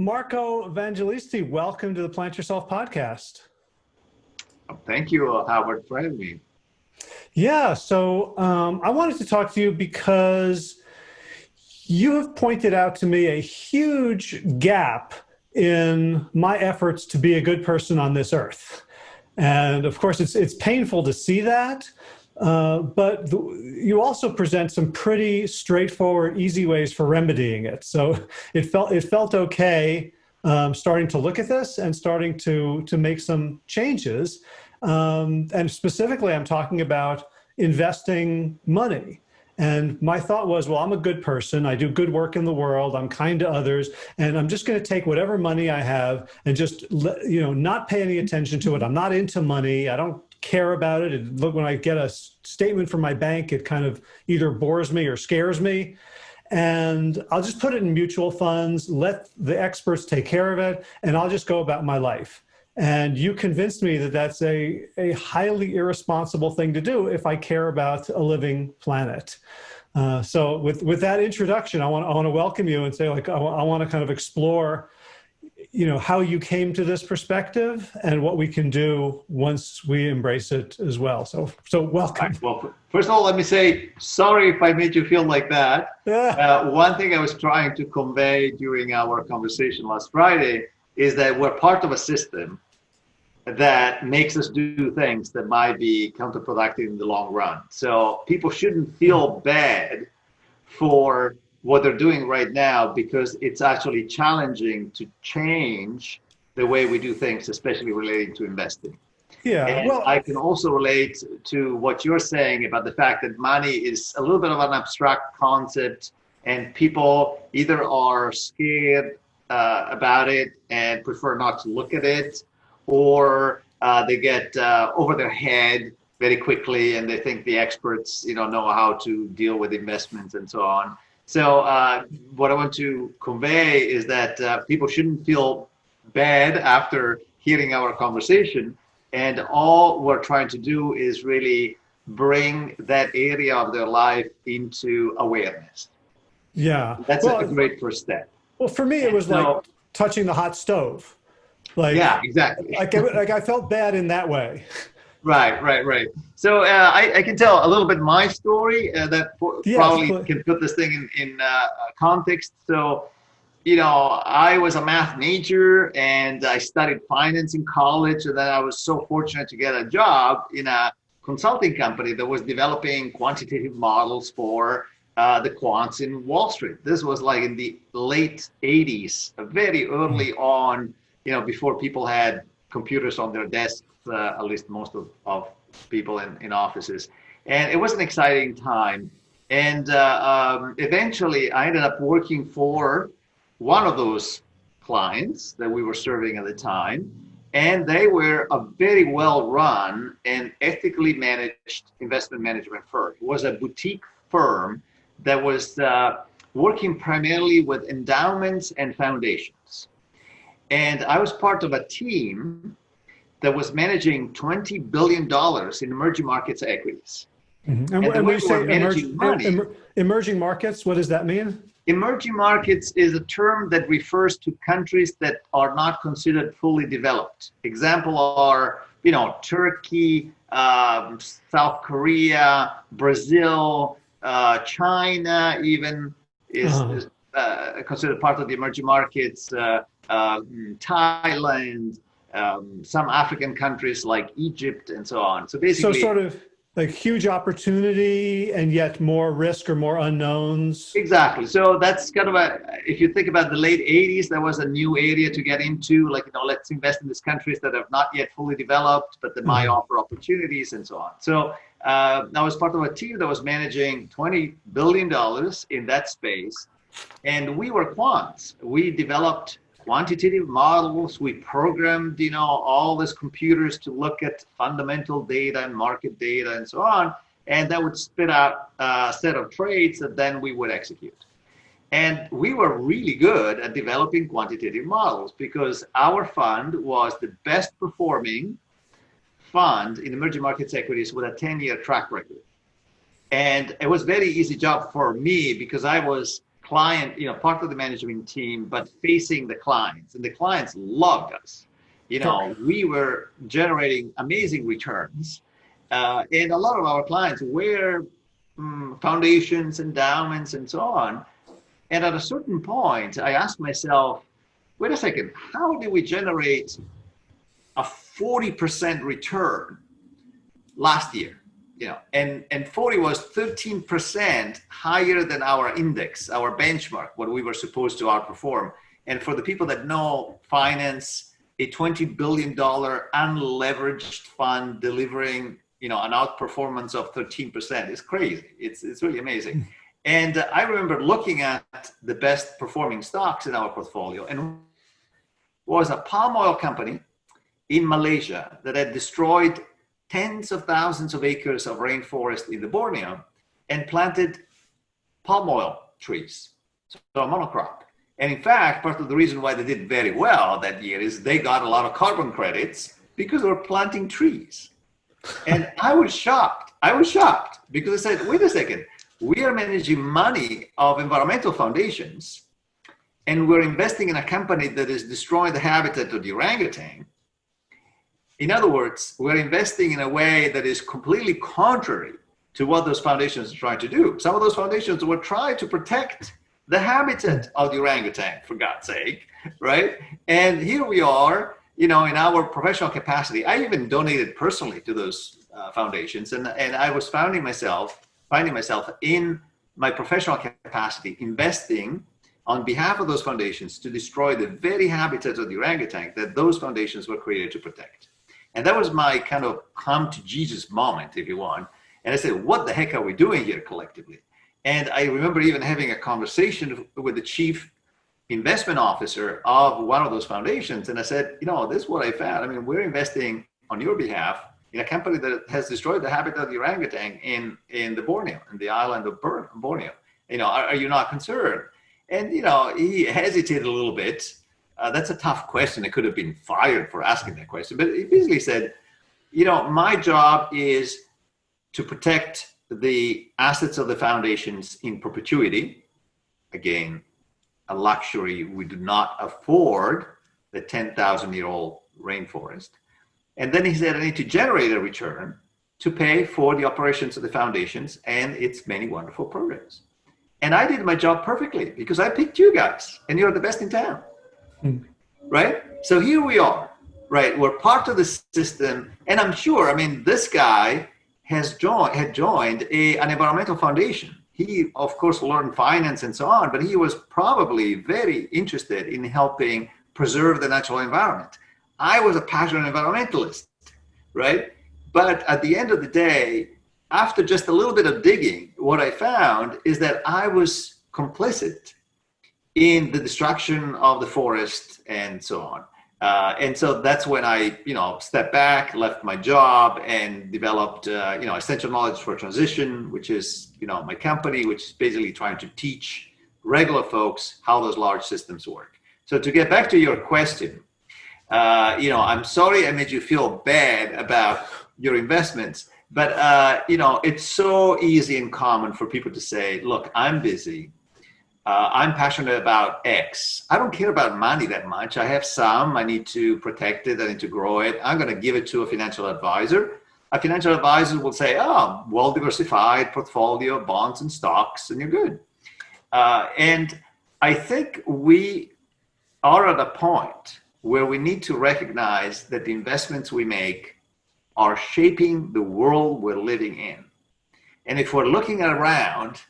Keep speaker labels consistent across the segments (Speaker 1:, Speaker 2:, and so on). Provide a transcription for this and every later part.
Speaker 1: Marco Evangelisti, welcome to the Plant Yourself podcast.
Speaker 2: Thank you, Howard, for having me.
Speaker 1: Yeah, so um, I wanted to talk to you because you have pointed out to me a huge gap in my efforts to be a good person on this earth. And of course, it's, it's painful to see that, uh, but the, you also present some pretty straightforward, easy ways for remedying it. So it felt, it felt okay um, starting to look at this and starting to, to make some changes. Um, and specifically, I'm talking about investing money. And my thought was, well, I'm a good person. I do good work in the world. I'm kind to others. And I'm just going to take whatever money I have and just, you know, not pay any attention to it. I'm not into money. I don't care about it. And look, when I get a statement from my bank, it kind of either bores me or scares me. And I'll just put it in mutual funds, let the experts take care of it, and I'll just go about my life. And you convinced me that that's a, a highly irresponsible thing to do if I care about a living planet. Uh, so with, with that introduction, I want, I want to welcome you and say, like, I, I want to kind of explore, you know, how you came to this perspective and what we can do once we embrace it as well. So, so welcome.
Speaker 2: Well, first of all, let me say, sorry if I made you feel like that. Yeah. Uh, one thing I was trying to convey during our conversation last Friday is that we're part of a system that makes us do things that might be counterproductive in the long run. So people shouldn't feel bad for what they're doing right now because it's actually challenging to change the way we do things, especially relating to investing.
Speaker 1: Yeah,
Speaker 2: and well, I can also relate to what you're saying about the fact that money is a little bit of an abstract concept, and people either are scared uh, about it and prefer not to look at it, or uh, they get uh, over their head very quickly and they think the experts you know know how to deal with investments and so on so uh, what i want to convey is that uh, people shouldn't feel bad after hearing our conversation. And all we're trying to do is really bring that area of their life into awareness.
Speaker 1: Yeah.
Speaker 2: That's well, a great first step.
Speaker 1: well for me it was so, like touching the hot stove.
Speaker 2: Like, yeah, exactly.
Speaker 1: like, like I felt bad in that way.
Speaker 2: Right, right, right. So uh, I, I, can tell a little bit my story uh, that yes, probably but... can put this thing in, in uh, context. So, you know, I was a math major and I studied finance in college. And then I was so fortunate to get a job in a consulting company that was developing quantitative models for uh, the quants in Wall Street. This was like in the late 80s, very early on you know, before people had computers on their desks, uh, at least most of, of people in, in offices. And it was an exciting time. And uh, um, eventually I ended up working for one of those clients that we were serving at the time. And they were a very well run and ethically managed investment management firm. It was a boutique firm that was uh, working primarily with endowments and foundations. And I was part of a team that was managing $20 billion in emerging markets equities.
Speaker 1: Mm-hmm. And, and, and when you say emerging, money, emerging markets, what does that mean?
Speaker 2: Emerging markets is a term that refers to countries that are not considered fully developed. Example are, you know, Turkey, um, South Korea, Brazil, uh, China even is, uh-huh. is uh, considered part of the emerging markets. Uh, uh, Thailand, um, some African countries like Egypt, and so on. So basically,
Speaker 1: so sort of like huge opportunity and yet more risk or more unknowns.
Speaker 2: Exactly. So that's kind of a. If you think about the late '80s, there was a new area to get into. Like you know, let's invest in these countries that have not yet fully developed, but that might mm-hmm. offer opportunities and so on. So. Uh, I was part of a team that was managing $20 billion in that space. And we were quants. We developed quantitative models. We programmed, you know, all these computers to look at fundamental data and market data and so on. And that would spit out a set of trades that then we would execute. And we were really good at developing quantitative models because our fund was the best performing fund in emerging markets equities with a 10 year track record. And it was very easy job for me because I was client, you know, part of the management team, but facing the clients, and the clients loved us. You know, we were generating amazing returns, uh, and a lot of our clients were um, foundations, endowments, and so on. And at a certain point, I asked myself, wait a second, how do we generate a 40% return last year? You know, and, and 40 was 13% higher than our index, our benchmark, what we were supposed to outperform. And for the people that know finance, a $20 billion unleveraged fund delivering you know, an outperformance of 13% is crazy. It's, it's really amazing. Hmm. And uh, I remember looking at the best performing stocks in our portfolio and was a palm oil company in Malaysia that had destroyed tens of thousands of acres of rainforest in the Borneo and planted palm oil trees, so a monocrop. And in fact, part of the reason why they did very well that year is they got a lot of carbon credits because they were planting trees. And I was shocked. I was shocked because I said, wait a second, we are managing money of environmental foundations and we're investing in a company that is destroying the habitat of the orangutan. In other words, we're investing in a way that is completely contrary to what those foundations are trying to do. Some of those foundations were trying to protect the habitat of the orangutan, for God's sake, right? And here we are you know, in our professional capacity, I even donated personally to those uh, foundations, and and I was finding myself finding myself in my professional capacity investing on behalf of those foundations to destroy the very habitat of the orangutan that those foundations were created to protect. And that was my kind of come to Jesus moment, if you want. And I said, what the heck are we doing here collectively? And I remember even having a conversation with the chief investment officer of one of those foundations. And I said, you know, this is what I found. I mean, we're investing on your behalf in a company that has destroyed the habitat of the orangutan in, in the Borneo, in the island of Borneo. You know, are, are you not concerned? And, you know, he hesitated a little bit. Uh, that's a tough question. I could have been fired for asking that question. But he basically said, you know, my job is to protect the assets of the foundations in perpetuity. Again, a luxury we do not afford the 10,000 year old rainforest. And then he said, I need to generate a return to pay for the operations of the foundations and its many wonderful programs. And I did my job perfectly because I picked you guys and you're the best in town. Mm. Right? So here we are, right? We're part of the system. And I'm sure, I mean, this guy has joined, had joined a, an environmental foundation he of course learned finance and so on, but he was probably very interested in helping preserve the natural environment. I was a passionate environmentalist, right? But at the end of the day, after just a little bit of digging, what I found is that I was complicit in the destruction of the forest and so on. Uh, and so that's when I, you know, stepped back, left my job, and developed, uh, you know, essential knowledge for transition, which is, you know, my company, which is basically trying to teach regular folks how those large systems work. So to get back to your question, uh, you know, I'm sorry I made you feel bad about your investments, but uh, you know, it's so easy and common for people to say, "Look, I'm busy uh, I'm passionate about X. I don't care about money that much. I have some, I need to protect it, I need to grow it. I'm going to give it to a financial advisor. A financial advisor will say, oh, well diversified portfolio, of bonds and stocks, and you're good. Uh, and I think we are at a point where we need to recognize that the investments we make are shaping the world we're living in. And if we're looking around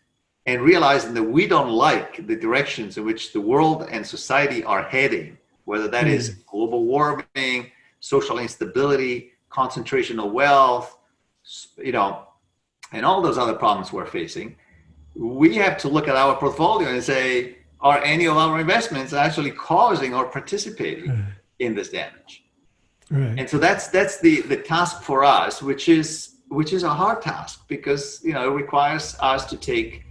Speaker 2: and realizing that we don't like the directions in which the world and society are heading, whether that mm. is global warming, social instability, concentration of wealth, you know, and all those other problems we're facing, we have to look at our portfolio and say, are any of our investments actually causing or participating mm. in this damage? Right. And so that's that's the the task for us, which is which is a hard task because you know it requires us to take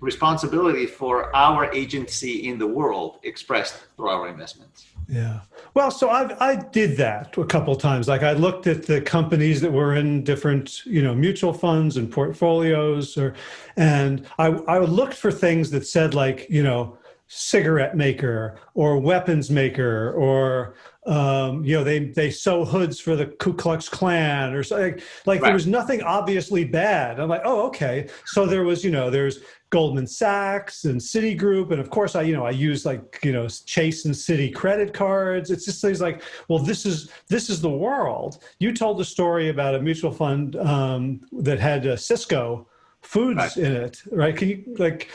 Speaker 2: responsibility for our agency in the world expressed through our investments.
Speaker 1: Yeah. Well, so I I did that a couple of times. Like I looked at the companies that were in different, you know, mutual funds and portfolios or and I I looked for things that said like, you know, cigarette maker or weapons maker or um, you know they they sew hoods for the Ku Klux Klan or something like right. there was nothing obviously bad. I'm like, oh okay. So there was you know there's Goldman Sachs and Citigroup, and of course I you know I use like you know Chase and Citi credit cards. It's just things like, well this is this is the world. You told a story about a mutual fund um, that had a Sysco foods right. in it, right? Can you like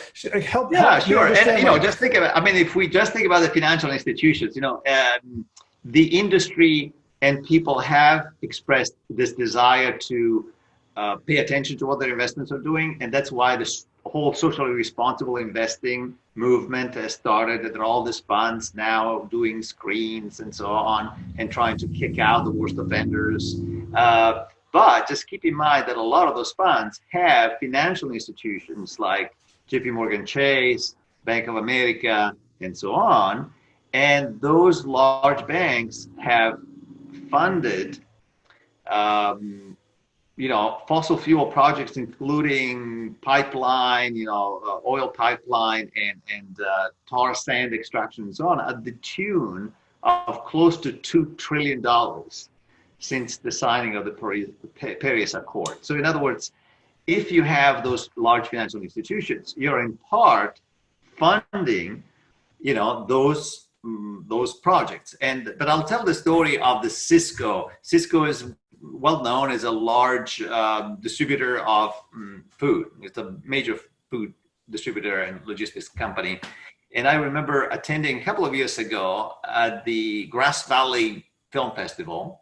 Speaker 1: help?
Speaker 2: Yeah,
Speaker 1: help
Speaker 2: sure. And you know, just think about. I mean, if we just think about the financial institutions, you know, um, the industry and people have expressed this desire to uh, pay attention to what their investments are doing, and that's why this whole socially responsible investing movement has started. There are all these funds now doing screens and so on, and trying to kick out the worst offenders. Uh, but just keep in mind that a lot of those funds have financial institutions like JP Morgan Chase, Bank of America, and so on. And those large banks have funded, um, you know, fossil fuel projects, including pipeline, you know, uh, oil pipeline and, and uh, tar sand extraction and so on, at the tune of close to $2 trillion since the signing of the Paris Accord. So in other words, if you have those large financial institutions, you're in part funding, you know, those mm, those projects. And but I'll tell the story of the Sysco. Sysco is well known as a large uh, distributor of um, food. It's a major food distributor and logistics company. And I remember attending a couple of years ago at the Grass Valley Film Festival,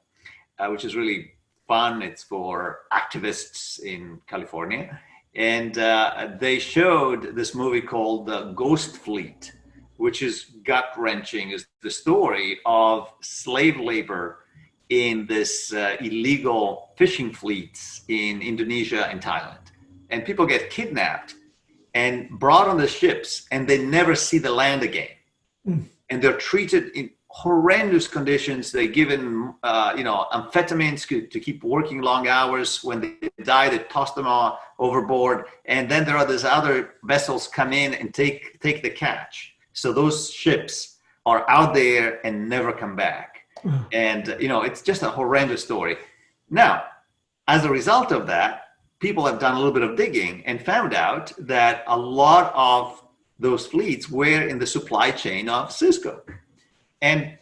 Speaker 2: uh, which is really fun. It's for activists in California. And uh, they showed this movie called uh, Ghost Fleet, which is gut wrenching, is the story of slave labor in this uh, illegal fishing fleets in Indonesia and Thailand. And people get kidnapped and brought on the ships and they never see the land again. Mm. And they're treated in horrendous conditions. They're given, uh, you know, amphetamines to, to, keep working long hours. When they die, they toss them all overboard. And then there are these other vessels come in and take, take the catch. So those ships are out there and never come back. And, you know, it's just a horrendous story. Now, as a result of that, people have done a little bit of digging and found out that a lot of those fleets were in the supply chain of Sysco And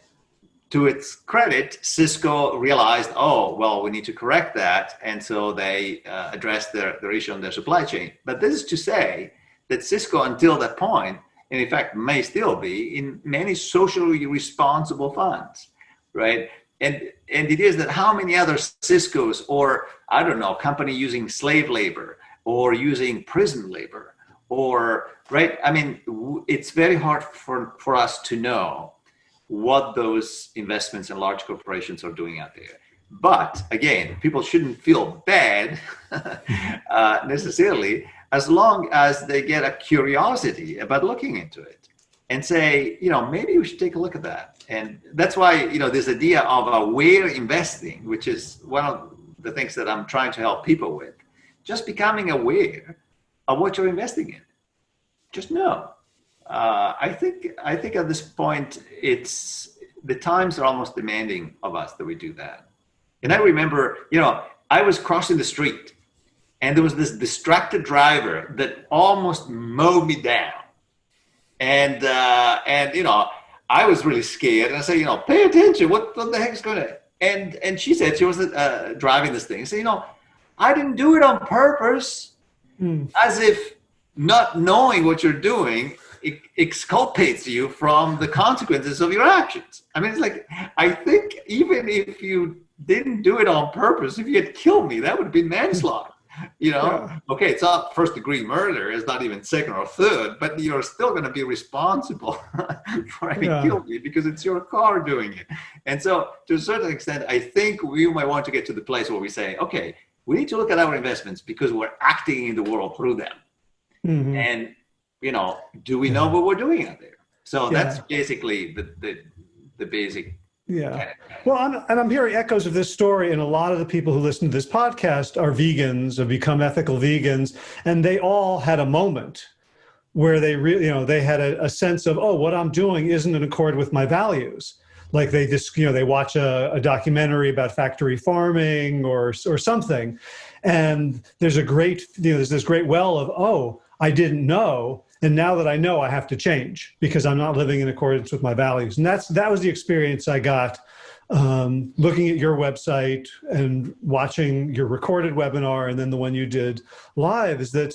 Speaker 2: to its credit, Sysco realized, oh, well, we need to correct that. And so they uh, addressed their, their issue on their supply chain. But this is to say that Sysco until that point, and in fact may still be, in many socially responsible funds, right? And, and it is that how many other Sysco's or, I don't know, company using slave labor or using prison labor or, right? I mean, it's very hard for, for us to know what those investments and large corporations are doing out there. But again, people shouldn't feel bad uh, necessarily as long as they get a curiosity about looking into it and say, you know, maybe we should take a look at that. And that's why, you know, this idea of aware investing, which is one of the things that I'm trying to help people with, just becoming aware of what you're investing in. Just know uh, I think I think at this point it's the times are almost demanding of us that we do that. And I remember, you know, I was crossing the street and there was this distracted driver that almost mowed me down. And uh, and you know, I was really scared. And I said, you know, pay attention. What, what the heck's going to? And and she said she was uh, driving this thing. So you know, I didn't do it on purpose. Mm. As if not knowing what you're doing exculpates you from the consequences of your actions. I mean, it's like, I think even if you didn't do it on purpose, if you had killed me, that would have been manslaughter. You know, yeah. okay, it's not first degree murder, it's not even second or third, but you're still going to be responsible for having yeah. killed me because it's your car doing it. And so, to a certain extent, I think we might want to get to the place where we say, okay, we need to look at our investments because we're acting in the world through them. Mm -hmm. And you know, do we know what we're doing out there? So yeah. that's basically the, the, the basic.
Speaker 1: Yeah. Well, I'm, and I'm hearing echoes of this story, and a lot of the people who listen to this podcast are vegans, have become ethical vegans, and they all had a moment where they really, you know, they had a, a sense of, oh, what I'm doing isn't in accord with my values like they just you know they watch a, a, documentary about factory farming or or something and there's a great you know there's this great well of oh i didn't know and now that I know, I have to change because I'm not living in accordance with my values. And that's that was the experience I got um, looking at your website and watching your recorded webinar and then the one you did live is that,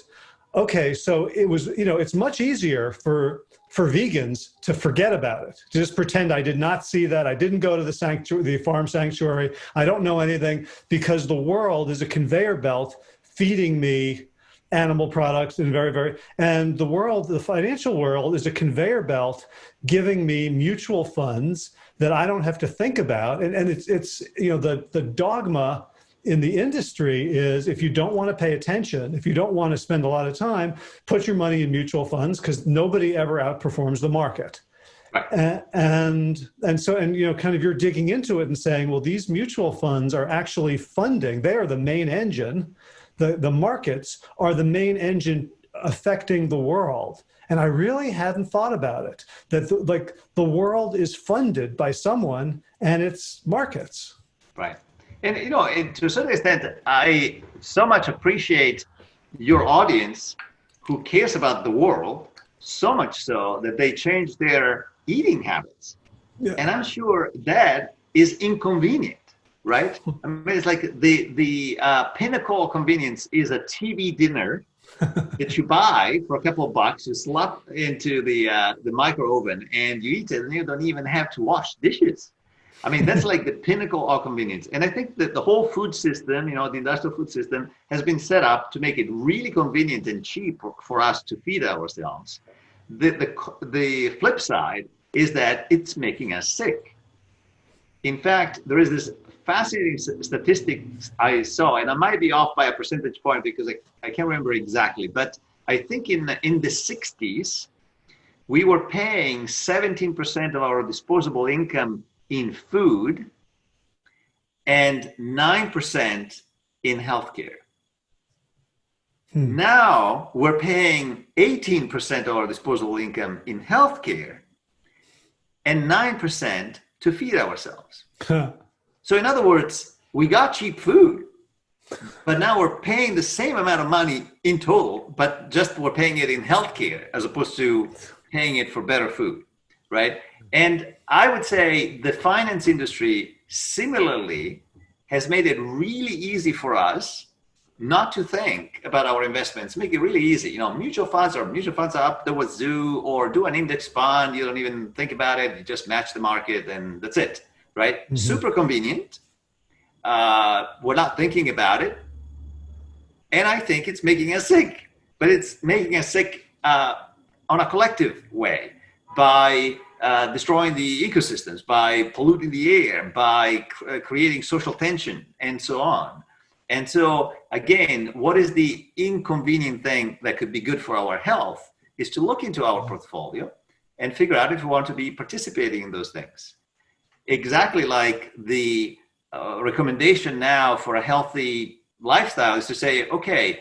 Speaker 1: okay, so it was, you know, it's much easier for for vegans to forget about it, to just pretend I did not see that. I didn't go to the sanctuary, the farm sanctuary. I don't know anything because the world is a conveyor belt feeding me animal products and very, very, and the world, the financial world is a conveyor belt giving me mutual funds that I don't have to think about. And, and it's, it's, you know, the, the dogma in the industry is if you don't want to pay attention, if you don't want to spend a lot of time, put your money in mutual funds because nobody ever outperforms the market. Right. And, and so, and, you know, kind of you're digging into it and saying, well, these mutual funds are actually funding, they are the main engine the, the markets are the main engine affecting the world. And I really hadn't thought about it, that the, like the world is funded by someone and it's markets.
Speaker 2: Right. And, you know, and to a certain extent, I so much appreciate your audience who cares about the world so much so that they change their eating habits. Yeah. And I'm sure that is inconvenient right? I mean, it's like the the uh, pinnacle of convenience is a TV dinner that you buy for a couple of bucks. You slap into the uh, the micro oven and you eat it, and you don't even have to wash dishes. I mean, that's like the pinnacle of convenience. And I think that the whole food system, you know, the industrial food system, has been set up to make it really convenient and cheap for, for us to feed ourselves. The, the the flip side is that it's making us sick. In fact, there is this fascinating statistics I saw, and I might be off by a percentage point because I, I can't remember exactly, but I think in the, in the 60s, we were paying 17% of our disposable income in food and 9% in healthcare. Hmm. Now we're paying 18% of our disposable income in healthcare and 9% to feed ourselves. So in other words, we got cheap food, but now we're paying the same amount of money in total, but just we're paying it in healthcare as opposed to paying it for better food, right? And I would say the finance industry similarly has made it really easy for us not to think about our investments, make it really easy. You know, mutual funds or mutual funds are up there with zoo or do an index fund. You don't even think about it. You just match the market and that's it right? Mm -hmm. Super convenient. Uh, we're not thinking about it. And I think it's making us sick, but it's making us sick uh, on a collective way by uh, destroying the ecosystems, by polluting the air, by uh, creating social tension, and so on. And so, again, what is the inconvenient thing that could be good for our health is to look into our portfolio and figure out if we want to be participating in those things exactly like the uh, recommendation now for a healthy lifestyle is to say, okay,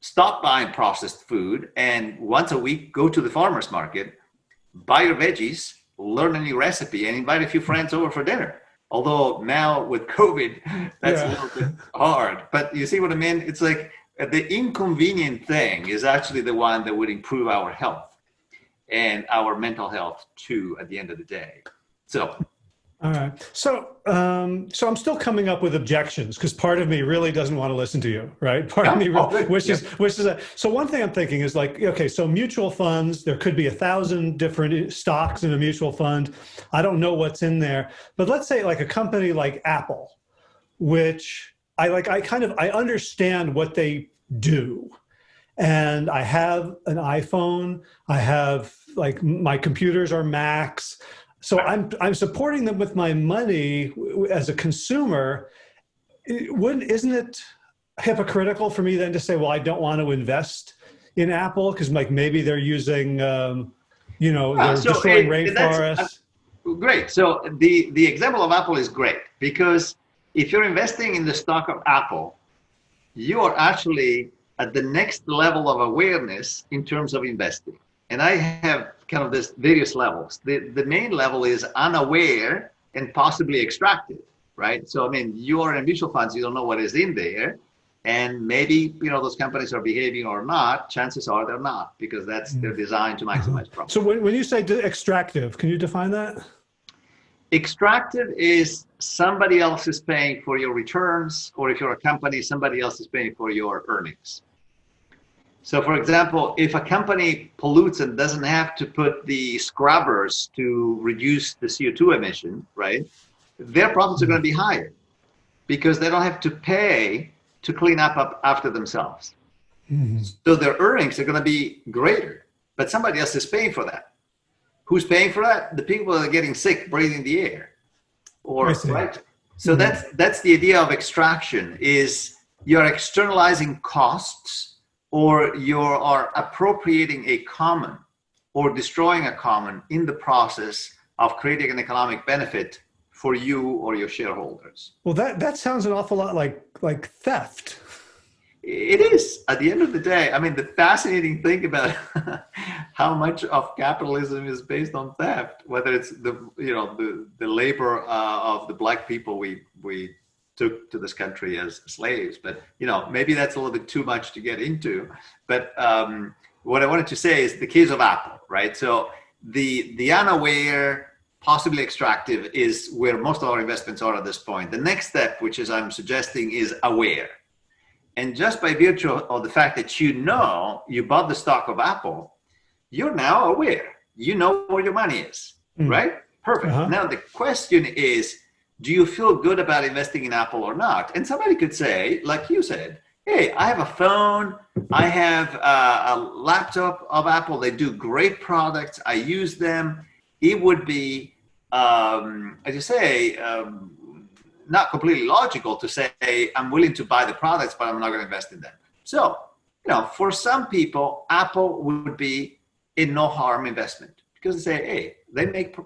Speaker 2: stop buying processed food and once a week go to the farmer's market, buy your veggies, learn a new recipe and invite a few friends over for dinner. Although now with COVID, that's yeah. a little bit hard. But you see what I mean? It's like the inconvenient thing is actually the one that would improve our health and our mental health too at the end of the day. So
Speaker 1: all right. So, um, so I'm still coming up with objections because part of me really doesn't want to listen to you, right? Part of me really, wishes, yeah. wishes that. So one thing I'm thinking is like, okay, so mutual funds, there could be a thousand different stocks in a mutual fund. I don't know what's in there, but let's say like a company like Apple, which I like, I kind of, I understand what they do. And I have an iPhone, I have like my computers are Macs, so I'm, I'm supporting them with my money as a consumer. Wouldn't, isn't it hypocritical for me then to say, well, I don't want to invest in Apple? Because like maybe they're using, um, you know, they're so destroying it, rainforests.
Speaker 2: Great. So the, the example of Apple is great because if you're investing in the stock of Apple, you are actually at the next level of awareness in terms of investing. And I have kind of this various levels. The, the main level is unaware and possibly extracted, right? So, I mean, you are in mutual funds, you don't know what is in there. And maybe, you know, those companies are behaving or not, chances are they're not because that's, they're mm. designed to maximize profit.
Speaker 1: So when, when you say extractive, can you define that?
Speaker 2: Extractive is somebody else is paying for your returns, or if you're a company, somebody else is paying for your earnings. So for example, if a company pollutes and doesn't have to put the scrubbers to reduce the CO2 emission, right? Their profits are going to be higher because they don't have to pay to clean up, up after themselves. Mm -hmm. So their earnings are going to be greater, but somebody else is paying for that. Who's paying for that? The people that are getting sick breathing the air. Or right. So mm -hmm. that's that's the idea of extraction is you're externalizing costs or you are appropriating a common or destroying a common in the process of creating an economic benefit for you or your shareholders.
Speaker 1: Well, that, that sounds an awful lot like, like theft
Speaker 2: it is at the end of the day i mean the fascinating thing about how much of capitalism is based on theft whether it's the you know the the labor uh, of the black people we we took to this country as slaves but you know maybe that's a little bit too much to get into but um, what i wanted to say is the case of apple right so the the unaware possibly extractive is where most of our investments are at this point the next step which is i'm suggesting is aware and just by virtue of the fact that you know you bought the stock of Apple, you're now aware. You know where your money is, mm. right? Perfect. Uh -huh. Now the question is, do you feel good about investing in Apple or not? And somebody could say, like you said, hey, I have a phone, I have a, a laptop of Apple, they do great products, I use them. It would be, um, as you say, um, not completely logical to say I'm willing to buy the products, but I'm not going to invest in them. So, you know, for some people, Apple would be a no harm investment because they say, hey, they make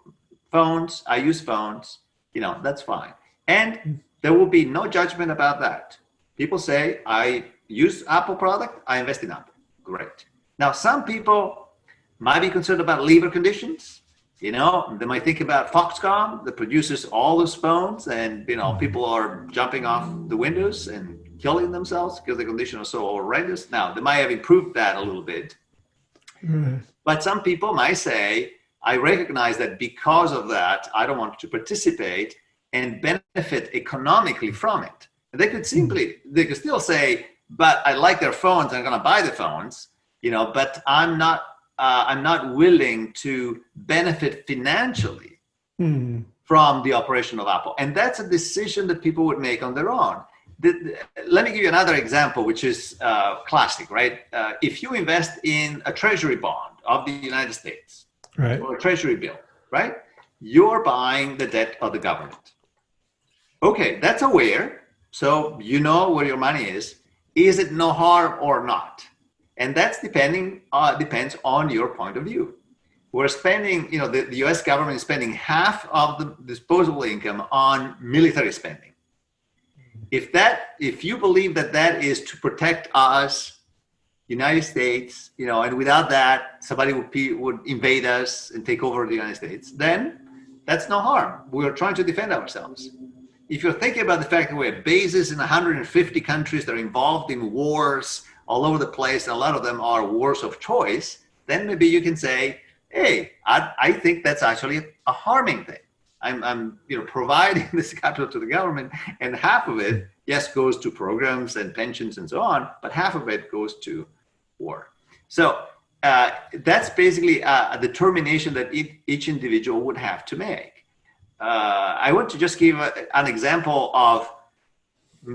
Speaker 2: phones, I use phones, you know, that's fine. And there will be no judgment about that. People say, I use Apple product, I invest in Apple. Great. Now, some people might be concerned about liver conditions you know, they might think about Foxconn that produces all those phones and, you know, mm-hmm. people are jumping off the windows and killing themselves because the conditions are so horrendous. Now, they might have improved that a little bit. Mm. But some people might say, I recognize that because of that, I don't want to participate and benefit economically from it. They could simply, they could still say, but I like their phones, I'm going to buy the phones, you know, but I'm not uh, I'm not willing to benefit financially mm. from the operation of Apple. And that's a decision that people would make on their own. The, the, let me give you another example, which is uh, classic, right? Uh, if you invest in a treasury bond of the United States right. or a treasury bill, right? You're buying the debt of the government. Okay, that's aware. So you know where your money is. Is it no harm or not? And that's depending uh, depends on your point of view. We're spending, you know, the, the US government is spending half of the disposable income on military spending. If that, if you believe that that is to protect us, United States, you know, and without that, somebody would, be, would invade us and take over the United States, then that's no harm. We're trying to defend ourselves. If you're thinking about the fact that we have bases in 150 countries that are involved in wars, all over the place, and a lot of them are wars of choice, then maybe you can say, hey, I, I think that's actually a harming thing. I'm, I'm you know, providing this capital to the government, and half of it, yes, goes to programs and pensions and so on, but half of it goes to war. So uh, that's basically a, a determination that it, each individual would have to make. Uh, I want to just give a, an example of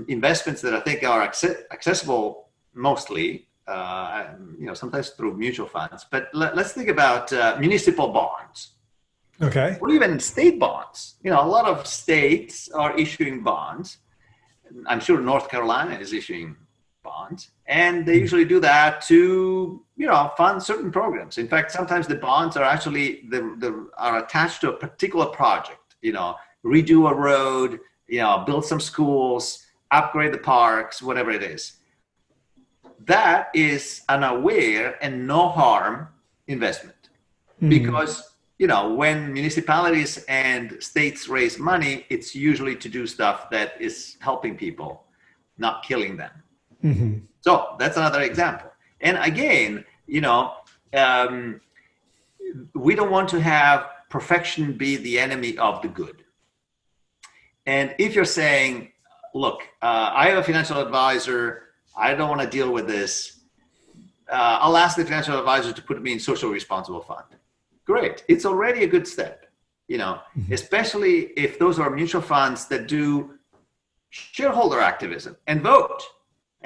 Speaker 2: investments that I think are accessible mostly, uh, you know, sometimes through mutual funds. But let, us think about uh, municipal bonds.
Speaker 1: Okay.
Speaker 2: Or even state bonds. You know, a lot of states are issuing bonds. I'm sure North Carolina is issuing bonds, and they usually do that to you know fund certain programs. In fact, sometimes the bonds are actually the, the are attached to a particular project. You know, redo a road, you know, build some schools, upgrade the parks, whatever it is. That is an aware and no harm investment mm-hmm. because you know when municipalities and states raise money, it's usually to do stuff that is helping people, not killing them. Mm-hmm. So that's another example. And again, you know, um, we don't want to have perfection be the enemy of the good. And if you're saying, look, uh, I have a financial advisor, I don't want to deal with this, uh, I'll ask the financial advisor to put me in social responsible fund. Great, it's already a good step, you know, mm-hmm. especially if those are mutual funds that do shareholder activism and vote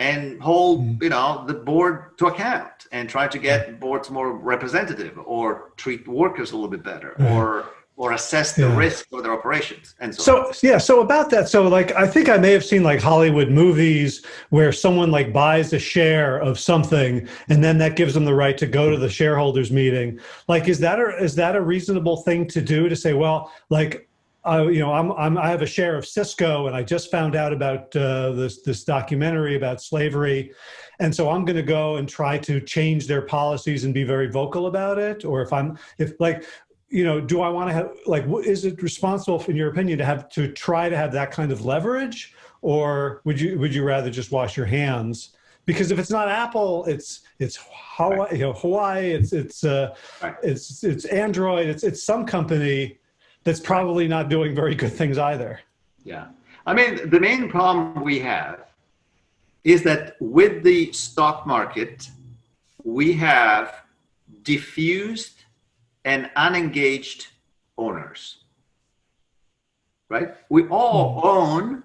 Speaker 2: and hold mm-hmm. you know the board to account and try to get boards more representative or treat workers a little bit better or or assess the yeah. risk of their operations and
Speaker 1: so, so yeah so about that so like i think i may have seen like hollywood movies where someone like buys a share of something and then that gives them the right to go to the shareholders meeting like is that a is that a reasonable thing to do to say well like uh, you know, I'm, I'm, I have a share of Sysco and I just found out about uh, this, this documentary about slavery. And so I'm going to go and try to change their policies and be very vocal about it. Or if I'm, if like, you know, do I want to have like, is it responsible, in your opinion, to have to try to have that kind of leverage, or would you would you rather just wash your hands? Because if it's not Apple, it's it's Huawei, you know, Huawei, it's it's uh, it's it's Android, it's it's some company that's probably not doing very good things either.
Speaker 2: Yeah, I mean, the main problem we have is that with the stock market, we have diffused and unengaged owners, right? We all hmm. own,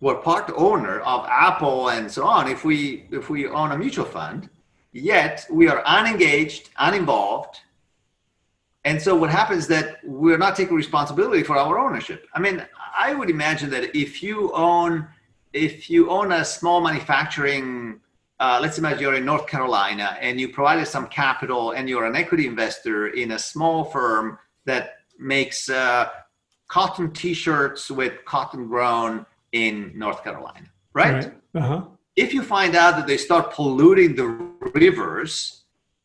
Speaker 2: we're part owner of Apple and so on. If we if we own a mutual fund, yet we are unengaged, uninvolved, and so what happens is that we're not taking responsibility for our ownership. I mean, I would imagine that if you own if you own a small manufacturing uh, let's imagine you're in North Carolina and you provided some capital and you're an equity investor in a small firm that makes uh, cotton t-shirts with cotton grown in North Carolina, right? right. Uh-huh. If you find out that they start polluting the rivers,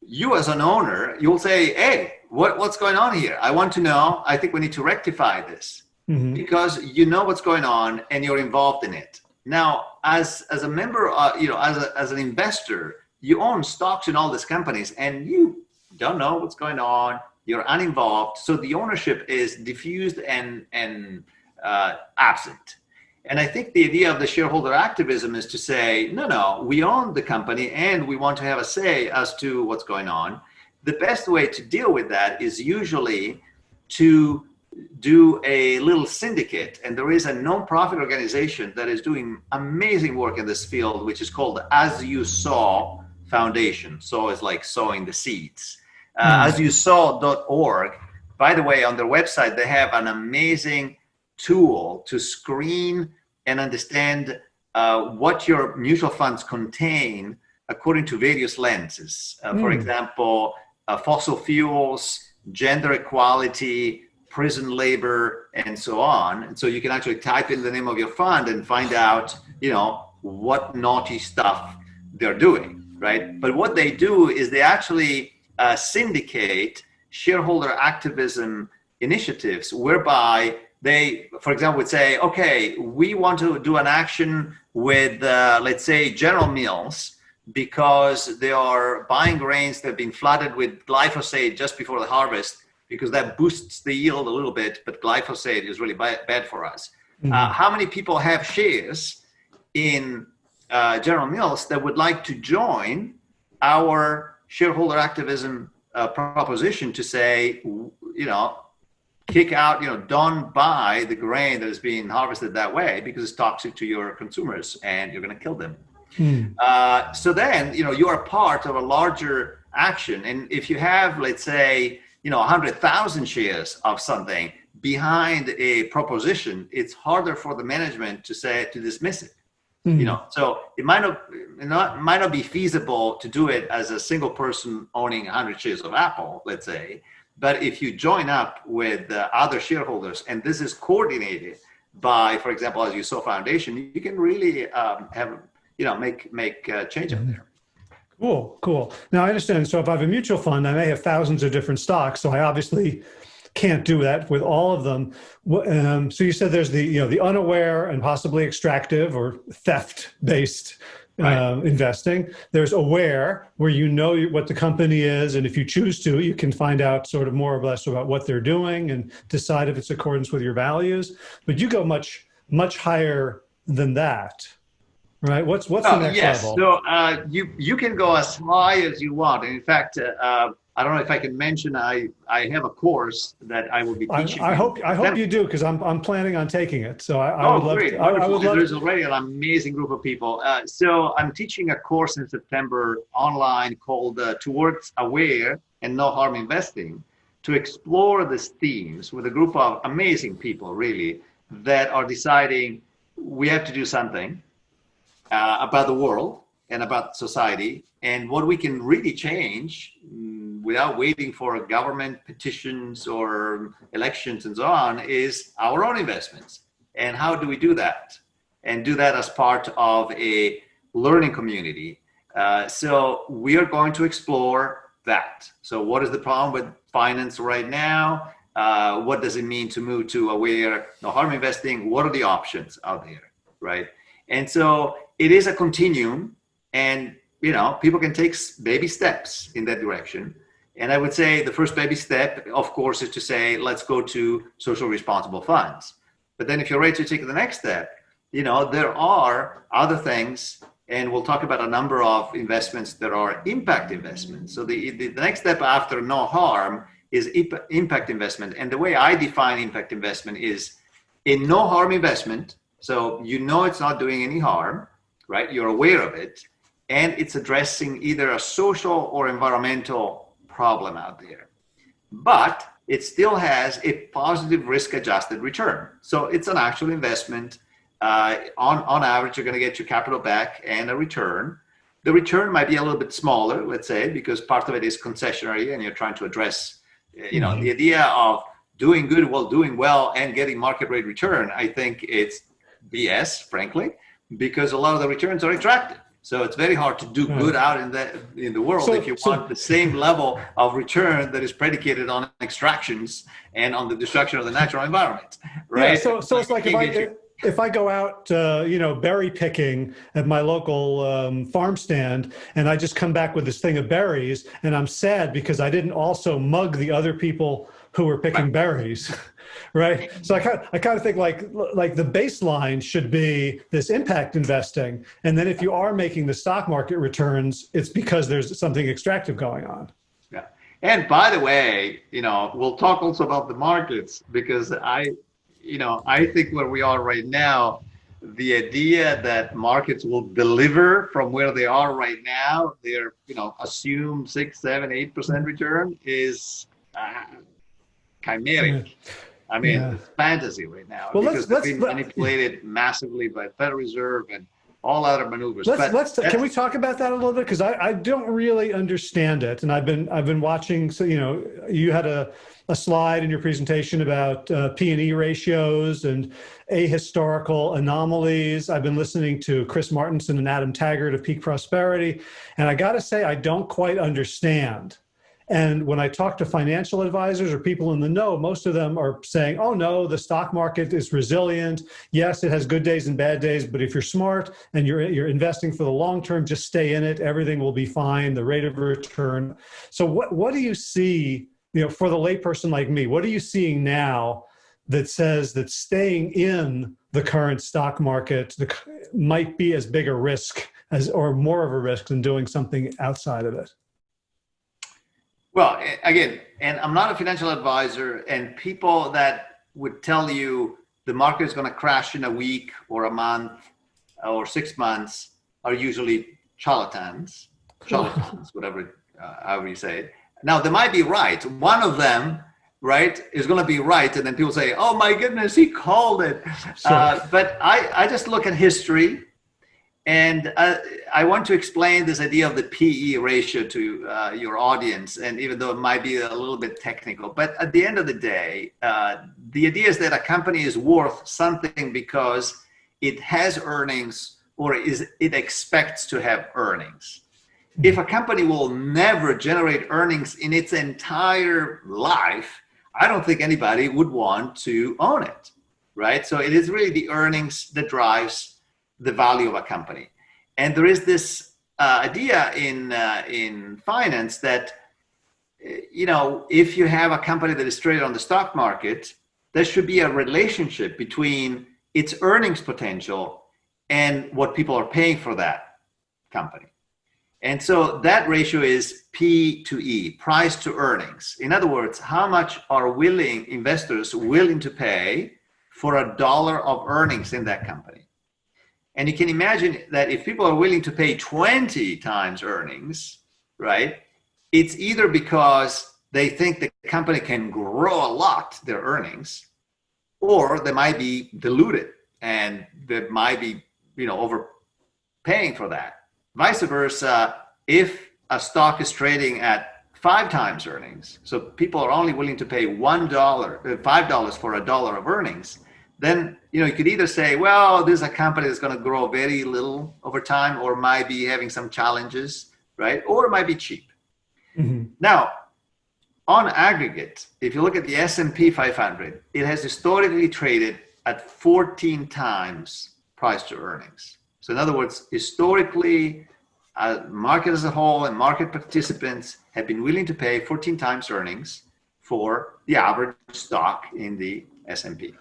Speaker 2: you as an owner, you'll say, hey, what, what's going on here? I want to know. I think we need to rectify this mm-hmm. because you know what's going on and you're involved in it. Now, as as a member, uh, you know, as a, as an investor, you own stocks in all these companies, and you don't know what's going on. You're uninvolved, so the ownership is diffused and and uh, absent. And I think the idea of the shareholder activism is to say, no, no, we own the company and we want to have a say as to what's going on. The best way to deal with that is usually to do a little syndicate and there is a non-profit organization that is doing amazing work in this field which is called As You Sow foundation so it's like sowing the seeds uh, mm. as you sow.org by the way on their website they have an amazing tool to screen and understand uh, what your mutual funds contain according to various lenses uh, mm. for example uh, fossil fuels gender equality prison labor, and so on. And so you can actually type in the name of your fund and find out, you know, what naughty stuff they're doing, right? But what they do is they actually uh, syndicate shareholder activism initiatives whereby they, for example, would say, okay, we want to do an action with, uh, let's say, General Mills because they are buying grains that have been flooded with glyphosate just before the harvest because that boosts the yield a little bit, but glyphosate is really bad, bad for us. Mm-hmm. Uh, how many people have shares in uh, General Mills that would like to join our shareholder activism uh, proposition to say, you know, kick out, you know, don't buy the grain that is being harvested that way because it's toxic to your consumers and you're going to kill them. Hmm. Uh, so then, you know, you are part of a larger action. And if you have, let's say, you know 100,000 shares of something behind a proposition, it's harder for the management to say to dismiss it. Mm-hmm. You know, so it might not, not might not be feasible to do it as a single person owning 100 shares of Apple, let's say. But if you join up with other shareholders, and this is coordinated by, for example, As You Sow Foundation, you can really um, have, you know, make make uh, change mm-hmm. there.
Speaker 1: Cool, cool. Now I understand. So if I have a mutual fund, I may have thousands of different stocks. So I obviously can't do that with all of them. Um, so you said there's the you know the unaware and possibly extractive or theft based right. uh, investing. There's aware where you know what the company is, and if you choose to, you can find out sort of more or less about what they're doing and decide if it's accordance with your values. But you go much much higher than that. Right. What's what's oh, the next
Speaker 2: yes.
Speaker 1: level?
Speaker 2: So uh, you you can go as high as you want. In fact, uh, I don't know if I can mention I I have a course that I will be teaching.
Speaker 1: I, I hope I hope you do because I'm I'm planning on taking it. So I, I oh, would love great.
Speaker 2: to. I, I would love There's already an amazing group of people. Uh, so I'm teaching a course in September online called uh, Towards Aware and No Harm Investing to explore these themes with a group of amazing people really that are deciding we have to do something uh, about the world and about society and what we can really change without waiting for government petitions or elections and so on is our own investments. And how do we do that? And do that as part of a learning community. Uh, so we are going to explore that. So what is the problem with finance right now? Uh, what does it mean to move to aware no harm investing? What are the options out there, right? And so it is a continuum and you know people can take baby steps in that direction and I would say the first baby step, of course, is to say, let's go to social responsible funds. But then if you're ready to take the next step, you know, there are other things, and we'll talk about a number of investments that are impact investments. So the, the, the next step after no harm is impact investment. And the way I define impact investment is in no harm investment. So you know it's not doing any harm, right? You're aware of it. And it's addressing either a social or environmental problem out there. But it still has a positive risk adjusted return. So it's an actual investment. Uh, on, on average, you're going to get your capital back and a return. The return might be a little bit smaller, let's say, because part of it is concessionary and you're trying to address, you know, mm-hmm. the idea of doing good while doing well and getting market rate return. I think it's BS, frankly, because a lot of the returns are attractive. So it's very hard to do good out in the in the world so, if you so, want the same level of return that is predicated on extractions and on the destruction of the natural environment, right? Yeah,
Speaker 1: so so it's like if I if I go out, uh, you know, berry picking at my local um, farm stand, and I just come back with this thing of berries, and I'm sad because I didn't also mug the other people who were picking right. berries. right? So I kind of, I kind of think like like the baseline should be this impact investing, and then if you are making the stock market returns, it's because there's something extractive going on.
Speaker 2: Yeah, and by the way, you know, we'll talk also about the markets because I, you know, I think where we are right now, the idea that markets will deliver from where they are right now, they're you know assume six, seven, eight percent return is. Uh, chimeric. Yeah. I mean, yeah. it's fantasy right now well, because let's, they've been manipulated massively by Federal Reserve and all other maneuvers.
Speaker 1: Let's, let's can we talk about that a little bit because I, I don't really understand it, and I've been I've been watching. So you know, you had a a slide in your presentation about uh, P and E ratios and ahistorical anomalies. I've been listening to Chris Martenson and Adam Taggart of Peak Prosperity, and I got to say I don't quite understand and when I talk to financial advisors or people in the know, most of them are saying, oh no, the stock market is resilient. Yes, it has good days and bad days, but if you're smart and you're, you're investing for the long term, just stay in it. Everything will be fine, the rate of return. So what, what do you see, you know, for the layperson like me, what are you seeing now that says that staying in the current stock market might be as big a risk as, or more of a risk than doing something outside of it?
Speaker 2: Well, again, and I'm not a financial advisor, and people that would tell you the market is going to crash in a week or a month or six months are usually charlatans, charlatans, whatever, uh, however you say it. Now, they might be right. One of them, right, is going to be right, and then people say, "Oh my goodness, he called it." Sure. Uh, but I, I just look at history, And uh, I want to explain this idea of the PE ratio to uh, your audience, and even though it might be a little bit technical, but at the end of the day, uh, the idea is that a company is worth something because it has earnings or is it expects to have earnings. If a company will never generate earnings in its entire life, I don't think anybody would want to own it, right? So it is really the earnings that drives the value of a company. And there is this uh, idea in, uh, in finance that, you know, if you have a company that is traded on the stock market, there should be a relationship between its earnings potential and what people are paying for that company. And so that ratio is P to E, price to earnings. In other words, how much are willing investors willing to pay for a dollar of earnings in that company? And you can imagine that if people are willing to pay 20 times earnings, right, it's either because they think the company can grow a lot their earnings, or they might be diluted and they might be, you know, overpaying for that. Vice versa, if a stock is trading at five times earnings, so people are only willing to pay one dollar, uh, five dollars for a dollar of earnings, then you know you could either say, well, this is a company that's going to grow very little over time, or might be having some challenges, right? Or it might be cheap. Mm-hmm. Now, on aggregate, if you look at the S&P 500, it has historically traded at 14 times price to earnings. So in other words, historically, uh, market as a whole and market participants have been willing to pay 14 times earnings for the average stock in the S&P.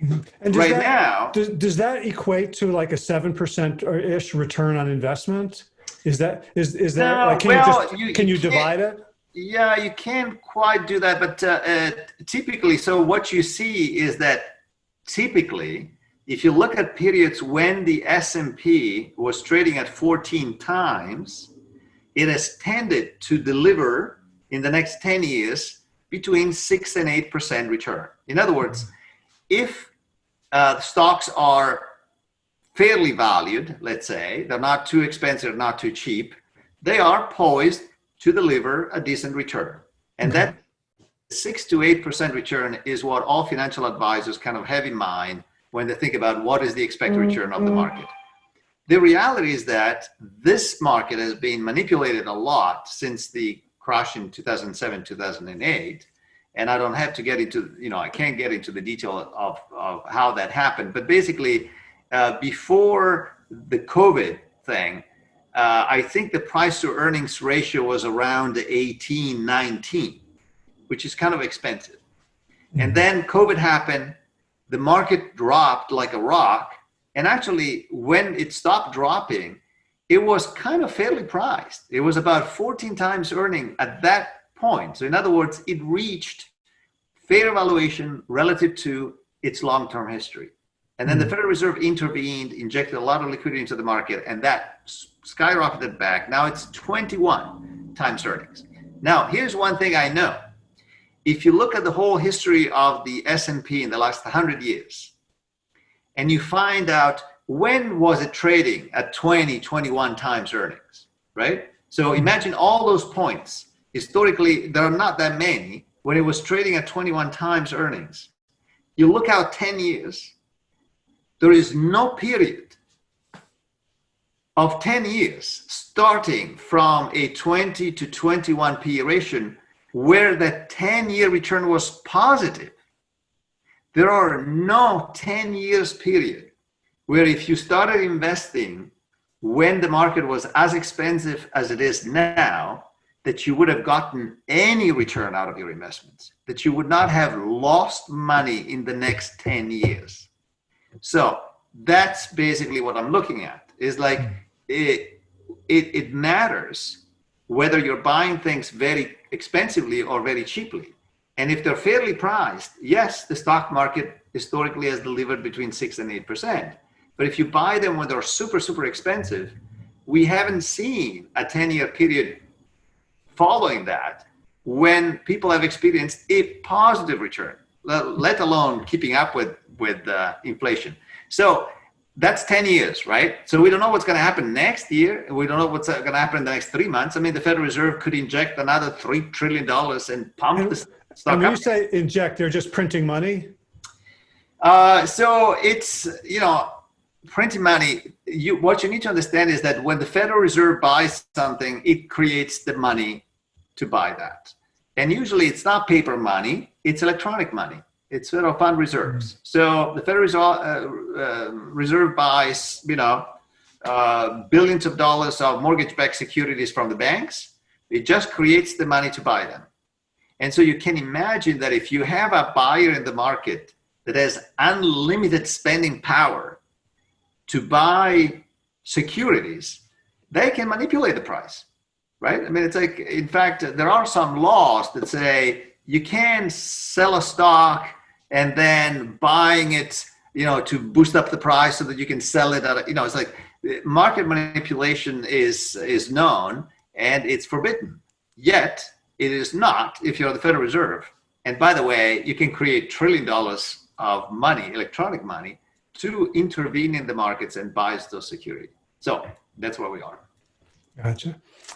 Speaker 1: And right that, now, does, does that equate to like a seven percent or ish return on investment? Is that is is that no, like, can well, you just you, can you, you divide it?
Speaker 2: Yeah, you can't quite do that, but uh, uh, typically, so what you see is that typically, if you look at periods when the S&P was trading at 14 times, it has tended to deliver in the next 10 years between six and eight percent return. In other words, if uh, stocks are fairly valued, let's say, they're not too expensive, not too cheap, they are poised to deliver a decent return. And that six to eight percent return is what all financial advisors kind of have in mind when they think about what is the expected return of the mm-hmm. market. The reality is that this market has been manipulated a lot since the crash in 2007, 2008 and I don't have to get into, you know, I can't get into the detail of, of how that happened. But basically, uh, before the COVID thing, uh, I think the price to earnings ratio was around 18, 19, which is kind of expensive. And then COVID happened, the market dropped like a rock. And actually, when it stopped dropping, it was kind of fairly priced. It was about 14 times earning at that point. So in other words, it reached fair valuation relative to its long-term history. And then mm the hmm. Federal Reserve intervened, injected a lot of liquidity into the market, and that skyrocketed back. Now it's 21 times earnings. Now, here's one thing I know. If you look at the whole history of the S&P in the last 100 years, and you find out when was it trading at 20, 21 times earnings, right? So hmm. imagine all those points historically, there are not that many when it was trading at 21 times earnings. You look out 10 years, there is no period of 10 years starting from a 20 to 21 PE ratio where that 10 year return was positive. There are no 10 years period where if you started investing when the market was as expensive as it is now, that you would have gotten any return out of your investments, that you would not have lost money in the next 10 years. So that's basically what I'm looking at is like it, it, it matters whether you're buying things very expensively or very cheaply. And if they're fairly priced, yes, the stock market historically has delivered between six and 8%. But if you buy them when they're super, super expensive, we haven't seen a 10 year period following that when people have experienced a positive return, let alone keeping up with, with uh, inflation. So that's 10 years, right? So we don't know what's going to happen next year. We don't know what's going to happen in the next three months. I mean, the Federal Reserve could inject another $3 trillion and pump and, the stock
Speaker 1: And when you say inject, they're just printing money?
Speaker 2: Uh, so it's, you know, printing money, you, what you need to understand is that when the Federal Reserve buys something, it creates the money to buy that. And usually it's not paper money, it's electronic money. It's federal fund reserves. Mm. So the Federal Reserve, uh, uh, Reserve buys, you know, uh, billions of dollars of mortgage-backed securities from the banks. It just creates the money to buy them. And so you can imagine that if you have a buyer in the market that has unlimited spending power to buy securities, they can manipulate the price right? I mean, it's like, in fact, there are some laws that say you can sell a stock and then buying it, you know, to boost up the price so that you can sell it at, a, you know, it's like market manipulation is is known and it's forbidden. Yet it is not if you're the Federal Reserve. And by the way, you can create trillion dollars of money, electronic money, to intervene in the markets and buy those securities. So that's where we are.
Speaker 1: Gotcha.